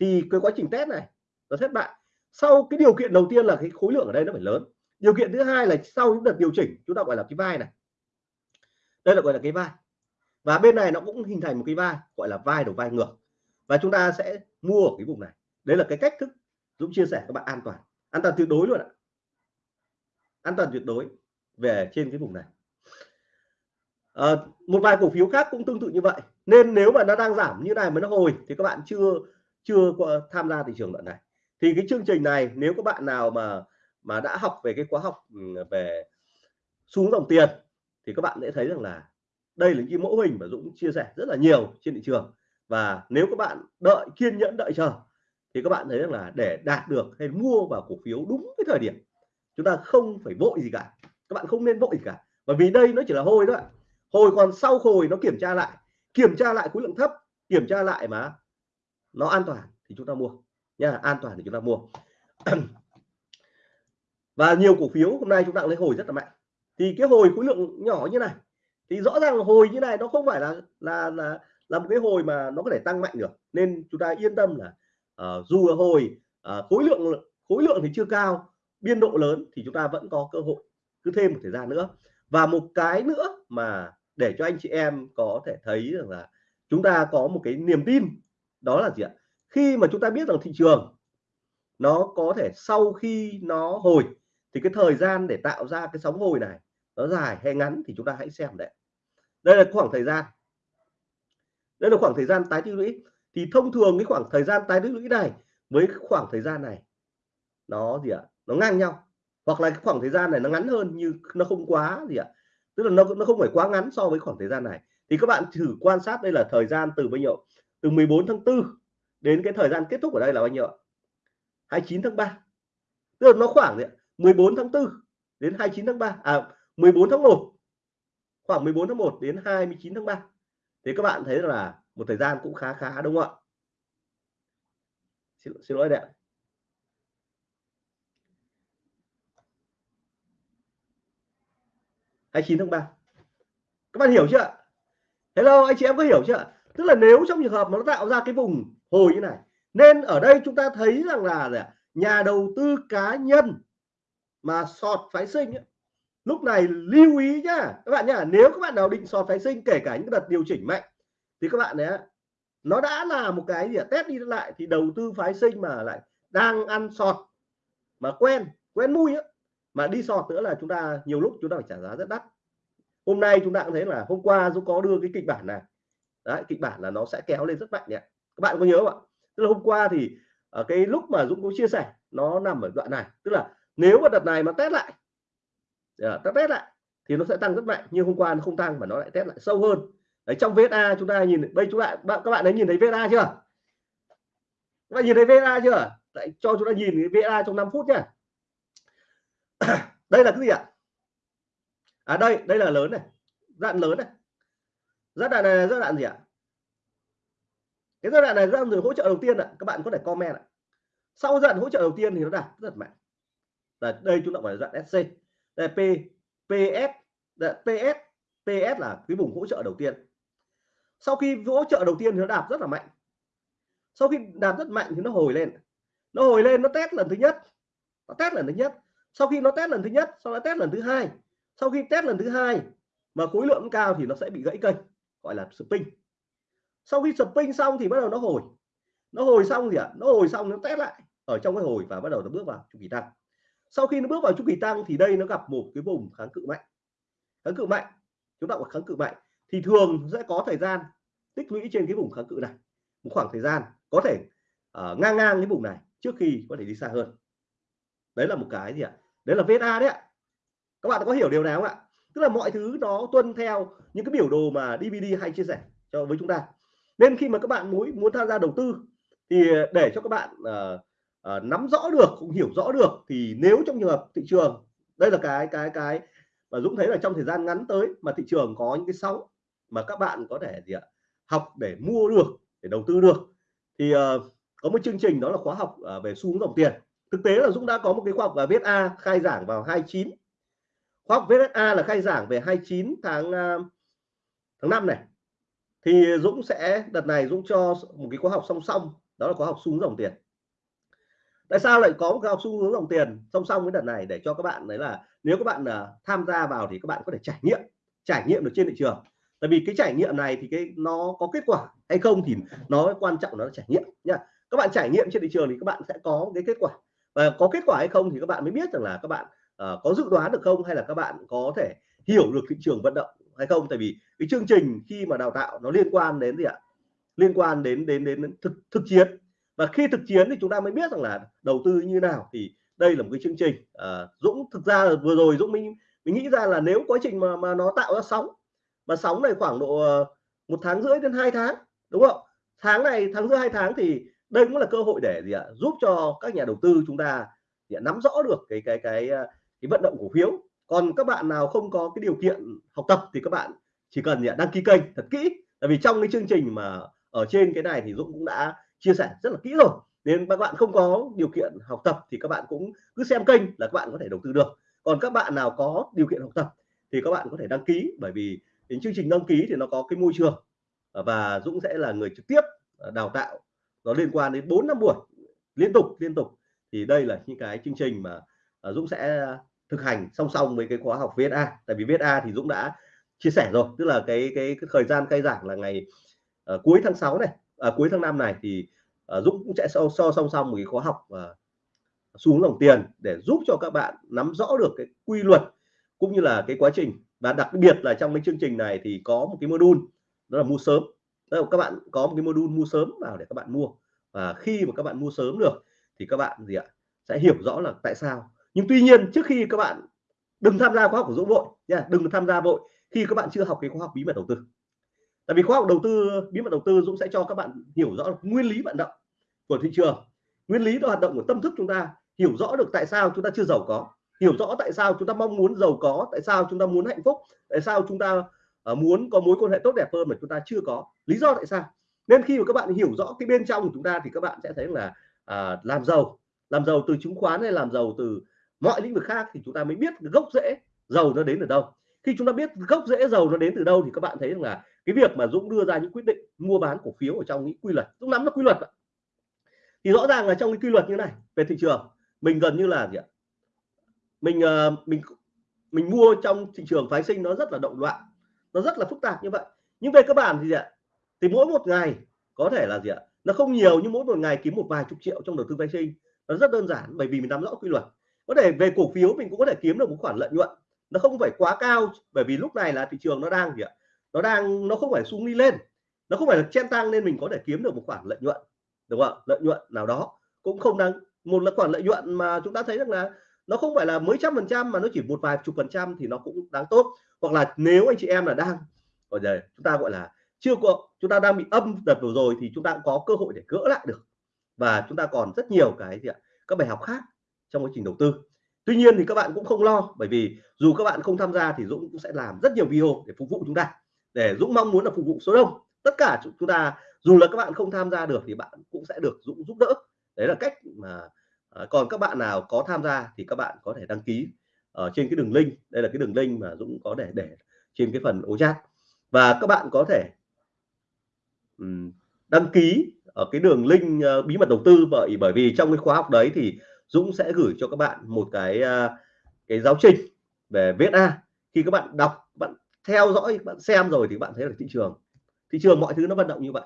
thì cái quá trình test này, nó thất bại. Sau cái điều kiện đầu tiên là cái khối lượng ở đây nó phải lớn. Điều kiện thứ hai là sau những đợt điều chỉnh, chúng ta gọi là cái vai này. Đây là gọi là cái vai. Và bên này nó cũng hình thành một cái vai, gọi là vai đầu vai ngược. Và chúng ta sẽ mua ở cái vùng này. Đấy là cái cách thức Dũng chia sẻ các bạn an toàn. An toàn tuyệt đối luôn ạ an toàn tuyệt đối về trên cái vùng này. À, một vài cổ phiếu khác cũng tương tự như vậy. Nên nếu mà nó đang giảm như này mà nó hồi thì các bạn chưa chưa tham gia thị trường đoạn này. Thì cái chương trình này nếu các bạn nào mà mà đã học về cái khóa học ừ, về xuống dòng tiền thì các bạn sẽ thấy rằng là đây là cái mẫu hình mà Dũng chia sẻ rất là nhiều trên thị trường. Và nếu các bạn đợi kiên nhẫn đợi chờ thì các bạn thấy rằng là để đạt được hay mua vào cổ phiếu đúng cái thời điểm chúng ta không phải vội gì cả. Các bạn không nên vội gì cả. Bởi vì đây nó chỉ là hồi thôi hồi còn sau hồi nó kiểm tra lại. Kiểm tra lại khối lượng thấp kiểm tra lại mà nó an toàn thì chúng ta mua. Nha an toàn thì chúng ta mua. Và nhiều cổ phiếu hôm nay chúng ta lấy hồi rất là mạnh. Thì cái hồi khối lượng nhỏ như này thì rõ ràng là hồi như này nó không phải là là là là một cái hồi mà nó có thể tăng mạnh được. Nên chúng ta yên tâm là uh, dù là hồi uh, khối lượng khối lượng thì chưa cao biên độ lớn thì chúng ta vẫn có cơ hội cứ thêm một thời gian nữa. Và một cái nữa mà để cho anh chị em có thể thấy rằng là chúng ta có một cái niềm tin, đó là gì ạ? Khi mà chúng ta biết rằng thị trường nó có thể sau khi nó hồi thì cái thời gian để tạo ra cái sóng hồi này nó dài hay ngắn thì chúng ta hãy xem đấy đây là khoảng thời gian. Đây là khoảng thời gian tái tích lũy. Thì thông thường cái khoảng thời gian tái tích lũy này với khoảng thời gian này nó gì ạ? Nó ngang nhau. Hoặc là cái khoảng thời gian này nó ngắn hơn như nó không quá gì ạ. Tức là nó nó không phải quá ngắn so với khoảng thời gian này. Thì các bạn thử quan sát đây là thời gian từ bao nhiêu từ 14 tháng 4 đến cái thời gian kết thúc ở đây là bao nhiêu 29 tháng 3 tức là nó khoảng gì 14 tháng 4 đến 29 tháng 3 à 14 tháng 1 khoảng 14 tháng 1 đến 29 tháng 3 thì các bạn thấy là một thời gian cũng khá khá đúng không ạ? Xin, xin lỗi đấy ạ. 29 tháng 3 các bạn hiểu chưa? Hello anh chị em có hiểu chưa? Tức là nếu trong trường hợp mà nó tạo ra cái vùng hồi như này nên ở đây chúng ta thấy rằng là nhà đầu tư cá nhân mà sọt phái sinh ấy, lúc này lưu ý nhá các bạn nhá nếu các bạn nào định sọt phái sinh kể cả những đợt điều chỉnh mạnh thì các bạn đấy nó đã là một cái gì test đi lại thì đầu tư phái sinh mà lại đang ăn sọt mà quen quen mui á mà đi sọt nữa là chúng ta nhiều lúc chúng ta phải trả giá rất đắt. Hôm nay chúng ta cũng thấy là hôm qua Dũng có đưa cái kịch bản này. Đấy kịch bản là nó sẽ kéo lên rất mạnh nhé các bạn có nhớ không ạ? Tức là hôm qua thì ở cái lúc mà Dũng có chia sẻ nó nằm ở đoạn này. Tức là nếu mà đợt này mà test lại ờ, ta test lại thì nó sẽ tăng rất mạnh nhưng hôm qua nó không tăng mà nó lại test lại sâu hơn. Đấy trong VSA chúng ta nhìn đây chúng ta các bạn đã nhìn thấy VSA chưa? Các bạn nhìn thấy VSA chưa? Đấy, cho chúng ta nhìn cái VSA trong 5 phút nhá. đây là cái gì ạ? À đây đây là lớn này. Dạng lớn này. Giai đoạn này giai đoạn gì ạ? Cái giai đoạn này giai đoạn hỗ trợ đầu tiên ạ. Các bạn có thể comment ạ. Sau giai đoạn hỗ trợ đầu tiên thì nó đạt rất mạnh. Là đây chúng ta gọi là giai đoạn SC đây là P PS đây PS PS là cái vùng hỗ trợ đầu tiên. Sau khi hỗ trợ đầu tiên thì nó đạt rất là mạnh. Sau khi đạt rất mạnh thì nó hồi lên. Nó hồi lên, nó test lần thứ nhất. Nó test lần thứ nhất sau khi nó test lần thứ nhất sau đó test lần thứ hai sau khi test lần thứ hai mà khối lượng cao thì nó sẽ bị gãy kênh gọi là spin. Sau khi spin xong thì bắt đầu nó hồi. Nó hồi xong gì ạ à? nó hồi xong nó test lại ở trong cái hồi và bắt đầu nó bước vào chu kỳ tăng. Sau khi nó bước vào chu kỳ tăng thì đây nó gặp một cái vùng kháng cự mạnh. Kháng cự mạnh chúng ta gọi kháng cự mạnh thì thường sẽ có thời gian tích lũy trên cái vùng kháng cự này một khoảng thời gian có thể uh, ngang ngang cái vùng này trước khi có thể đi xa hơn đấy là một cái gì ạ? Đấy là VSA đấy ạ. Các bạn có hiểu điều này không ạ? Tức là mọi thứ nó tuân theo những cái biểu đồ mà DVD hay chia sẻ cho với chúng ta. Nên khi mà các bạn muốn muốn tham gia đầu tư thì để cho các bạn uh, uh, nắm rõ được cũng hiểu rõ được thì nếu trong trường hợp thị trường đây là cái cái cái mà Dũng thấy là trong thời gian ngắn tới mà thị trường có những cái sóng mà các bạn có thể gì ạ? Học để mua được để đầu tư được thì uh, có một chương trình đó là khóa học uh, về xu hướng dòng tiền thực tế là Dũng đã có một cái khóa học và viết A khai giảng vào 29 khóa học viết A là khai giảng về 29 tháng à, tháng 5 này. Thì Dũng sẽ đợt này Dũng cho một cái khóa học song song đó là khóa học xuống dòng tiền. Tại sao lại có một cái học xu hướng dòng tiền song song với đợt này? Để cho các bạn đấy là nếu các bạn uh, tham gia vào thì các bạn có thể trải nghiệm trải nghiệm được trên thị trường. Tại vì cái trải nghiệm này thì cái nó có kết quả hay không thì nó quan trọng nó là trải nghiệm nha các bạn trải nghiệm trên thị trường thì các bạn sẽ có cái kết quả và có kết quả hay không thì các bạn mới biết rằng là các bạn uh, có dự đoán được không hay là các bạn có thể hiểu được thị trường vận động hay không. Tại vì cái chương trình khi mà đào tạo nó liên quan đến gì ạ? Liên quan đến đến đến thực thực chiến. Và khi thực chiến thì chúng ta mới biết rằng là đầu tư như nào. Thì đây là một cái chương trình à, Dũng thực ra là vừa rồi Dũng mình mình nghĩ ra là nếu quá trình mà mà nó tạo ra sóng mà sóng này khoảng độ ờ, một tháng rưỡi đến hai tháng đúng không? Tháng này tháng rưỡi hai tháng thì đây cũng là cơ hội để gì ạ, giúp cho các nhà đầu tư chúng ta thì nắm rõ được cái cái cái ờ, cái vận động cổ phiếu. Còn các bạn nào không có cái điều kiện học tập thì các bạn chỉ cần đăng ký kênh thật kỹ. Tại vì trong cái chương trình mà ở trên cái này thì Dũng cũng đã chia sẻ rất là kỹ rồi. Nên các bạn không có điều kiện học tập thì các bạn cũng cứ xem kênh là các bạn có thể đầu tư được. Còn các bạn nào có điều kiện học tập thì các bạn có thể đăng ký. Bởi vì đến chương trình đăng ký thì nó có cái môi trường, và Dũng sẽ là người trực tiếp ờ, đào tạo nó liên quan đến 4 năm buổi liên tục liên tục. Thì đây là những cái chương trình mà à, Dũng sẽ thực hành song song với cái khóa học VSA tại vì VSA thì Dũng đã chia sẻ rồi tức là cái cái, cái thời gian khai giảng là ngày uh, cuối tháng 6 này à, cuối tháng 5 này thì uh, Dũng cũng sẽ so, so song song một cái khóa học uh, xuống dòng tiền để giúp cho các bạn nắm rõ được cái quy luật cũng như là cái quá trình. Và đặc biệt là trong cái chương trình này thì có một cái module đó là mua sớm. Đâu, các bạn có một cái module mua sớm vào để các bạn mua. Và khi mà các bạn mua sớm được thì các bạn gì ạ sẽ hiểu rõ là tại sao. Nhưng tuy nhiên trước khi các bạn đừng tham gia khóa học của Dũng vội nha đừng tham gia vội khi các bạn chưa học cái khóa học bí mật đầu tư. Tại vì khóa học đầu tư bí mật đầu tư Dũng sẽ cho các bạn hiểu rõ nguyên lý vận động của thị trường nguyên lý hoạt động của tâm thức chúng ta hiểu rõ được tại sao chúng ta chưa giàu có hiểu rõ tại sao chúng ta mong muốn giàu có tại sao chúng ta muốn hạnh phúc tại sao chúng ta Ờ, muốn có mối quan hệ tốt đẹp hơn mà chúng ta chưa có. Lý do tại sao? Nên khi mà các bạn hiểu rõ cái bên trong của chúng ta thì các bạn sẽ thấy là à, làm giàu. Làm giàu từ chứng khoán hay làm giàu từ mọi lĩnh vực khác thì chúng ta mới biết gốc rễ giàu nó đến từ đâu. Khi chúng ta biết gốc rễ giàu nó đến từ đâu thì các bạn thấy rằng là cái việc mà Dũng đưa ra những quyết định mua bán cổ phiếu ở trong những quy luật Dũng nắm nó quy luật thì rõ ràng là trong cái quy luật như này về thị trường mình gần như là gì ạ? Mình ờ, mình mình mua trong thị trường phái sinh nó rất là động loạn nó rất là phức tạp như vậy. Nhưng về cơ bản thì gì ạ? Thì mỗi một ngày có thể là gì ạ? Nó không nhiều nhưng mỗi một ngày kiếm một vài chục triệu trong đầu tư phái sinh. Nó rất đơn giản bởi vì mình nắm rõ quy luật. Có thể về cổ phiếu mình cũng có thể kiếm được một khoản lợi nhuận. Nó không phải quá cao bởi vì lúc này là thị trường nó đang gì ạ? Nó đang, nó không phải xuống đi lên. Nó không phải là chen tăng nên mình có thể kiếm được một khoản lợi nhuận, đúng không ạ? Lợi nhuận nào đó. Cũng không đáng, một là khoản lợi nhuận mà chúng ta thấy rằng là nó không phải là mấy trăm phần trăm mà nó chỉ một vài chục phần trăm thì nó cũng đáng tốt hoặc là nếu anh chị em là đang, ở đây, chúng ta gọi là chưa có, chúng ta đang bị âm đợt vừa rồi thì chúng ta cũng có cơ hội để gỡ lại được. Và chúng ta còn rất nhiều cái gì ạ, các bài học khác trong quá trình đầu tư. Tuy nhiên thì các bạn cũng không lo, bởi vì dù các bạn không tham gia thì Dũng cũng sẽ làm rất nhiều video để phục vụ chúng ta. Để Dũng mong muốn là phục vụ số đông. Tất cả chúng ta, dù là các bạn không tham gia được thì bạn cũng sẽ được Dũng giúp đỡ. Đấy là cách mà à, còn các bạn nào có tham gia thì các bạn có thể đăng ký ở trên cái đường link. Đây là cái đường link mà Dũng có để để trên cái phần ô chat. Và các bạn có thể um, đăng ký ở cái đường link uh, bí mật đầu tư. Bởi bởi vì trong cái khóa học đấy thì Dũng sẽ gửi cho các bạn một cái uh, cái giáo trình về viết A. Khi các bạn đọc bạn theo dõi bạn xem rồi thì bạn thấy là thị trường. Thị trường mọi thứ nó vận động như vậy.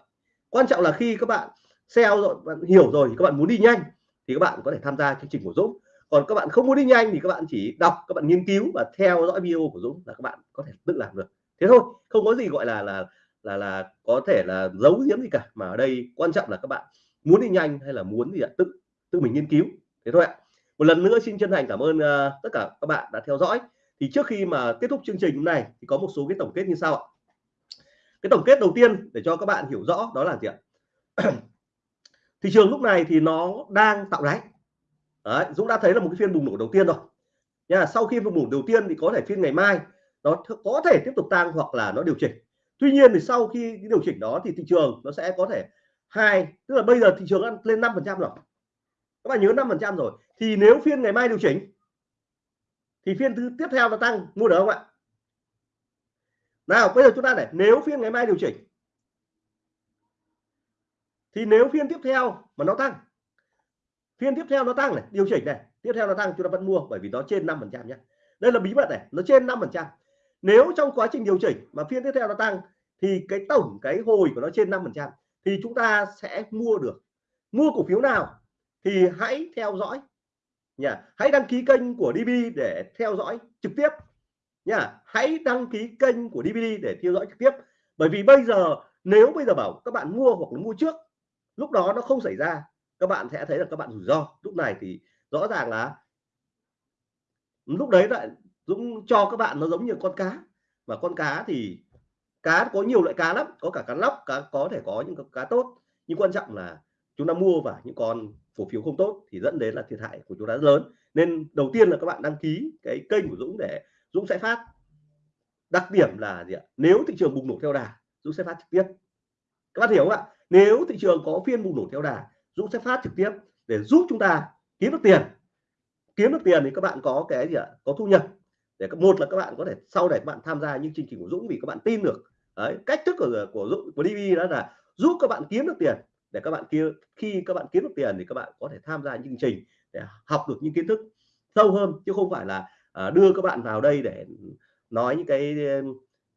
Quan trọng là khi các bạn xem rồi bạn hiểu rồi thì các bạn muốn đi nhanh thì các bạn có thể tham gia chương trình của Dũng còn các bạn không muốn đi nhanh thì các bạn chỉ đọc các bạn nghiên cứu và theo dõi video của Dũng là các bạn có thể tự làm được. Thế thôi không có gì gọi là là là là có thể là giấu giếm gì cả mà ở đây quan trọng là các bạn muốn đi nhanh hay là muốn gì ạ? Tự tự mình nghiên cứu. Thế thôi ạ. Một lần nữa xin chân thành cảm ơn uh, tất cả các bạn đã theo dõi. Thì trước khi mà kết thúc chương trình này thì có một số cái tổng kết như sau ạ. Cái tổng kết đầu tiên để cho các bạn hiểu rõ đó là gì ạ? Thị trường lúc này thì nó đang tạo đáy. Đấy, Dũng đã thấy là một cái phiên bùng nổ đầu tiên rồi. Nha sau khi bùng nổ đầu tiên thì có thể phiên ngày mai nó có thể tiếp tục tăng hoặc là nó điều chỉnh. Tuy nhiên thì sau khi cái điều chỉnh đó thì thị trường nó sẽ có thể hai tức là bây giờ thị trường ăn lên 5 phần trăm rồi. Các bạn nhớ 5 phần trăm rồi. Thì nếu phiên ngày mai điều chỉnh thì phiên thứ tiếp theo nó tăng mua được không ạ? Nào bây giờ chúng ta để nếu phiên ngày mai điều chỉnh thì nếu phiên tiếp theo mà nó tăng phiên tiếp theo nó tăng này, điều chỉnh này. Tiếp theo nó tăng chúng ta vẫn mua bởi vì nó trên 5 phần trăm nhé. Đây là bí mật này, nó trên 5 phần trăm. Nếu trong quá trình điều chỉnh mà phiên tiếp theo nó tăng thì cái tổng cái hồi của nó trên 5 phần trăm thì chúng ta sẽ mua được. Mua cổ phiếu nào thì hãy theo dõi nha hãy đăng ký kênh của DB để theo dõi trực tiếp nha hãy đăng ký kênh của DB để theo dõi trực tiếp. Bởi vì bây giờ, nếu bây giờ bảo các bạn mua hoặc là mua trước, lúc đó nó không xảy ra các bạn sẽ thấy là các bạn rủi ro. Lúc này thì rõ ràng là lúc đấy lại Dũng cho các bạn nó giống như con cá. Và con cá thì cá có nhiều loại cá lắm, có cả cá lóc, cá có thể có những cá tốt. Nhưng quan trọng là chúng ta mua vào những con cổ phiếu không tốt thì dẫn đến là thiệt hại của chúng ta rất lớn. Nên đầu tiên là các bạn đăng ký cái kênh của Dũng để Dũng sẽ phát. Đặc điểm là gì ạ? Nếu thị trường bùng nổ theo đà, Dũng sẽ phát trực tiếp. Các bạn hiểu không ạ? Nếu thị trường có phiên bùng nổ theo đà Dũng sẽ phát trực tiếp để giúp chúng ta kiếm được tiền kiếm được tiền thì các bạn có cái gì ạ có thu nhập để một là các bạn có thể sau này các bạn tham gia những chương trình của Dũng vì các bạn tin được Đấy, cách thức của của Dũng của DB đó là giúp các bạn kiếm được tiền để các bạn kia khi các bạn kiếm được tiền thì các bạn có thể tham gia những chương trình để học được những kiến thức sâu hơn chứ không phải là à, đưa các bạn vào đây để nói những cái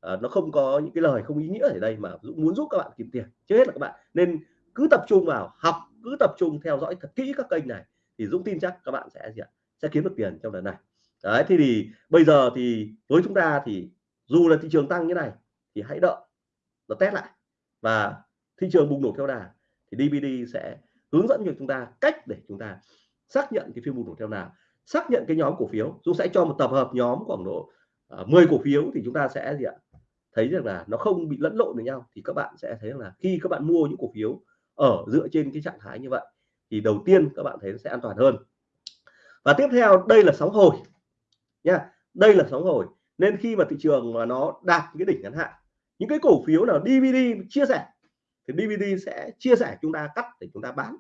à, nó không có những cái lời không ý nghĩa ở đây mà dũng muốn giúp các bạn kiếm tiền trước hết là các bạn nên cứ tập trung vào học cứ tập trung theo dõi thật kỹ các kênh này thì Dũng tin chắc các bạn sẽ gì ạ? Sẽ kiếm được tiền trong lần này. Đấy thì, thì bây giờ thì với chúng ta thì dù là thị trường tăng như này thì hãy đợi nó test lại. Và thị trường bùng nổ theo đà thì DVD sẽ hướng dẫn cho chúng ta cách để chúng ta xác nhận cái phiên bùng nổ theo nào xác nhận cái nhóm cổ phiếu. Dũng sẽ cho một tập hợp nhóm khoảng độ à, uh, 10 cổ phiếu thì chúng ta sẽ gì ạ? Thấy rằng là nó không bị lẫn lộn với nhau. Thì các bạn sẽ thấy rằng là khi các bạn mua những cổ phiếu ở dựa trên cái trạng thái như vậy, thì đầu tiên các bạn thấy nó sẽ an toàn hơn. Và tiếp theo, đây là sóng hồi nha. Đây là sóng hồi. Nên khi mà thị trường mà nó đạt cái đỉnh ngắn hạn, những cái cổ phiếu nào DVD chia sẻ, thì DVD sẽ chia sẻ chúng ta cắt để chúng ta bán,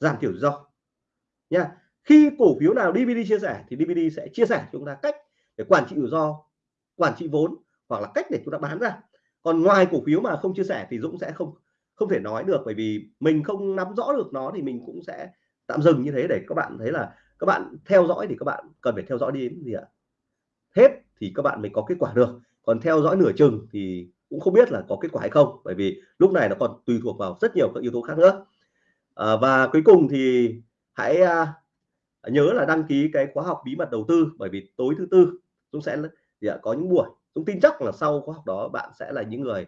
giảm thiểu rủi ro nha. Khi cổ phiếu nào DVD chia sẻ, thì DVD sẽ chia sẻ chúng ta cách để quản trị rủi ro, quản trị vốn hoặc là cách để chúng ta bán ra. Còn ngoài cổ phiếu mà không chia sẻ thì Dũng sẽ không không thể nói được bởi vì mình không nắm rõ được nó thì mình cũng sẽ tạm dừng như thế để các bạn thấy là các bạn theo dõi thì các bạn cần phải theo dõi đến gì ạ? Hết thì các bạn mới có kết quả được còn theo dõi nửa chừng thì cũng không biết là có kết quả hay không bởi vì lúc này nó còn tùy thuộc vào rất nhiều các yếu tố khác nữa. À, và cuối cùng thì hãy à, nhớ là đăng ký cái khóa học bí mật đầu tư bởi vì tối thứ tư chúng sẽ thì có những buổi. Chúng tin chắc là sau khóa học đó bạn sẽ là những người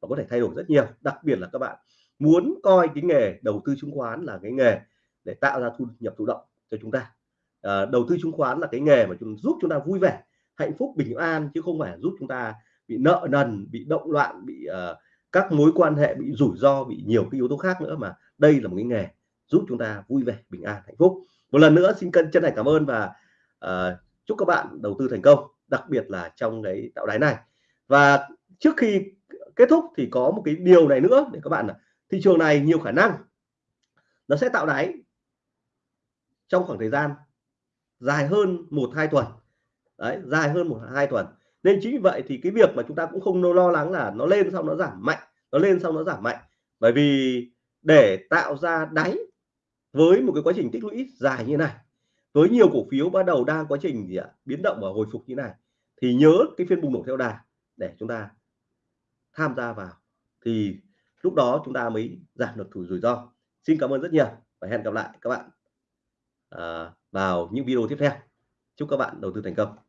và có thể thay đổi rất nhiều. Đặc biệt là các bạn muốn coi cái nghề đầu tư chứng khoán là cái nghề để tạo ra thu nhập thụ động cho chúng ta. À, đầu tư chứng khoán là cái nghề mà chúng giúp chúng ta vui vẻ hạnh phúc bình an chứ không phải giúp chúng ta bị nợ nần bị động loạn bị uh, các mối quan hệ bị rủi ro bị nhiều cái yếu tố khác nữa mà đây là một cái nghề giúp chúng ta vui vẻ bình an hạnh phúc. Một lần nữa xin cân chân thành cảm ơn và uh, chúc các bạn đầu tư thành công đặc biệt là trong cái tạo đáy này. Và trước khi kết thúc thì có một cái điều này nữa để các bạn thị trường này nhiều khả năng nó sẽ tạo đáy trong khoảng thời gian dài hơn một hai tuần. Đấy, dài hơn một hai tuần. Nên chính vì vậy thì cái việc mà chúng ta cũng không lo lắng là nó lên xong nó giảm mạnh, nó lên xong nó giảm mạnh. Bởi vì để tạo ra đáy với một cái quá trình tích lũy dài như này, với nhiều cổ phiếu bắt đầu đang quá trình gì ạ? Biến động và hồi phục như này, thì nhớ cái phiên bùng nổ theo đà để chúng ta tham gia vào. Thì lúc đó chúng ta mới giảm được thủ rủi ro. Xin cảm ơn rất nhiều và hẹn gặp lại các bạn à, vào những video tiếp theo. Chúc các bạn đầu tư thành công.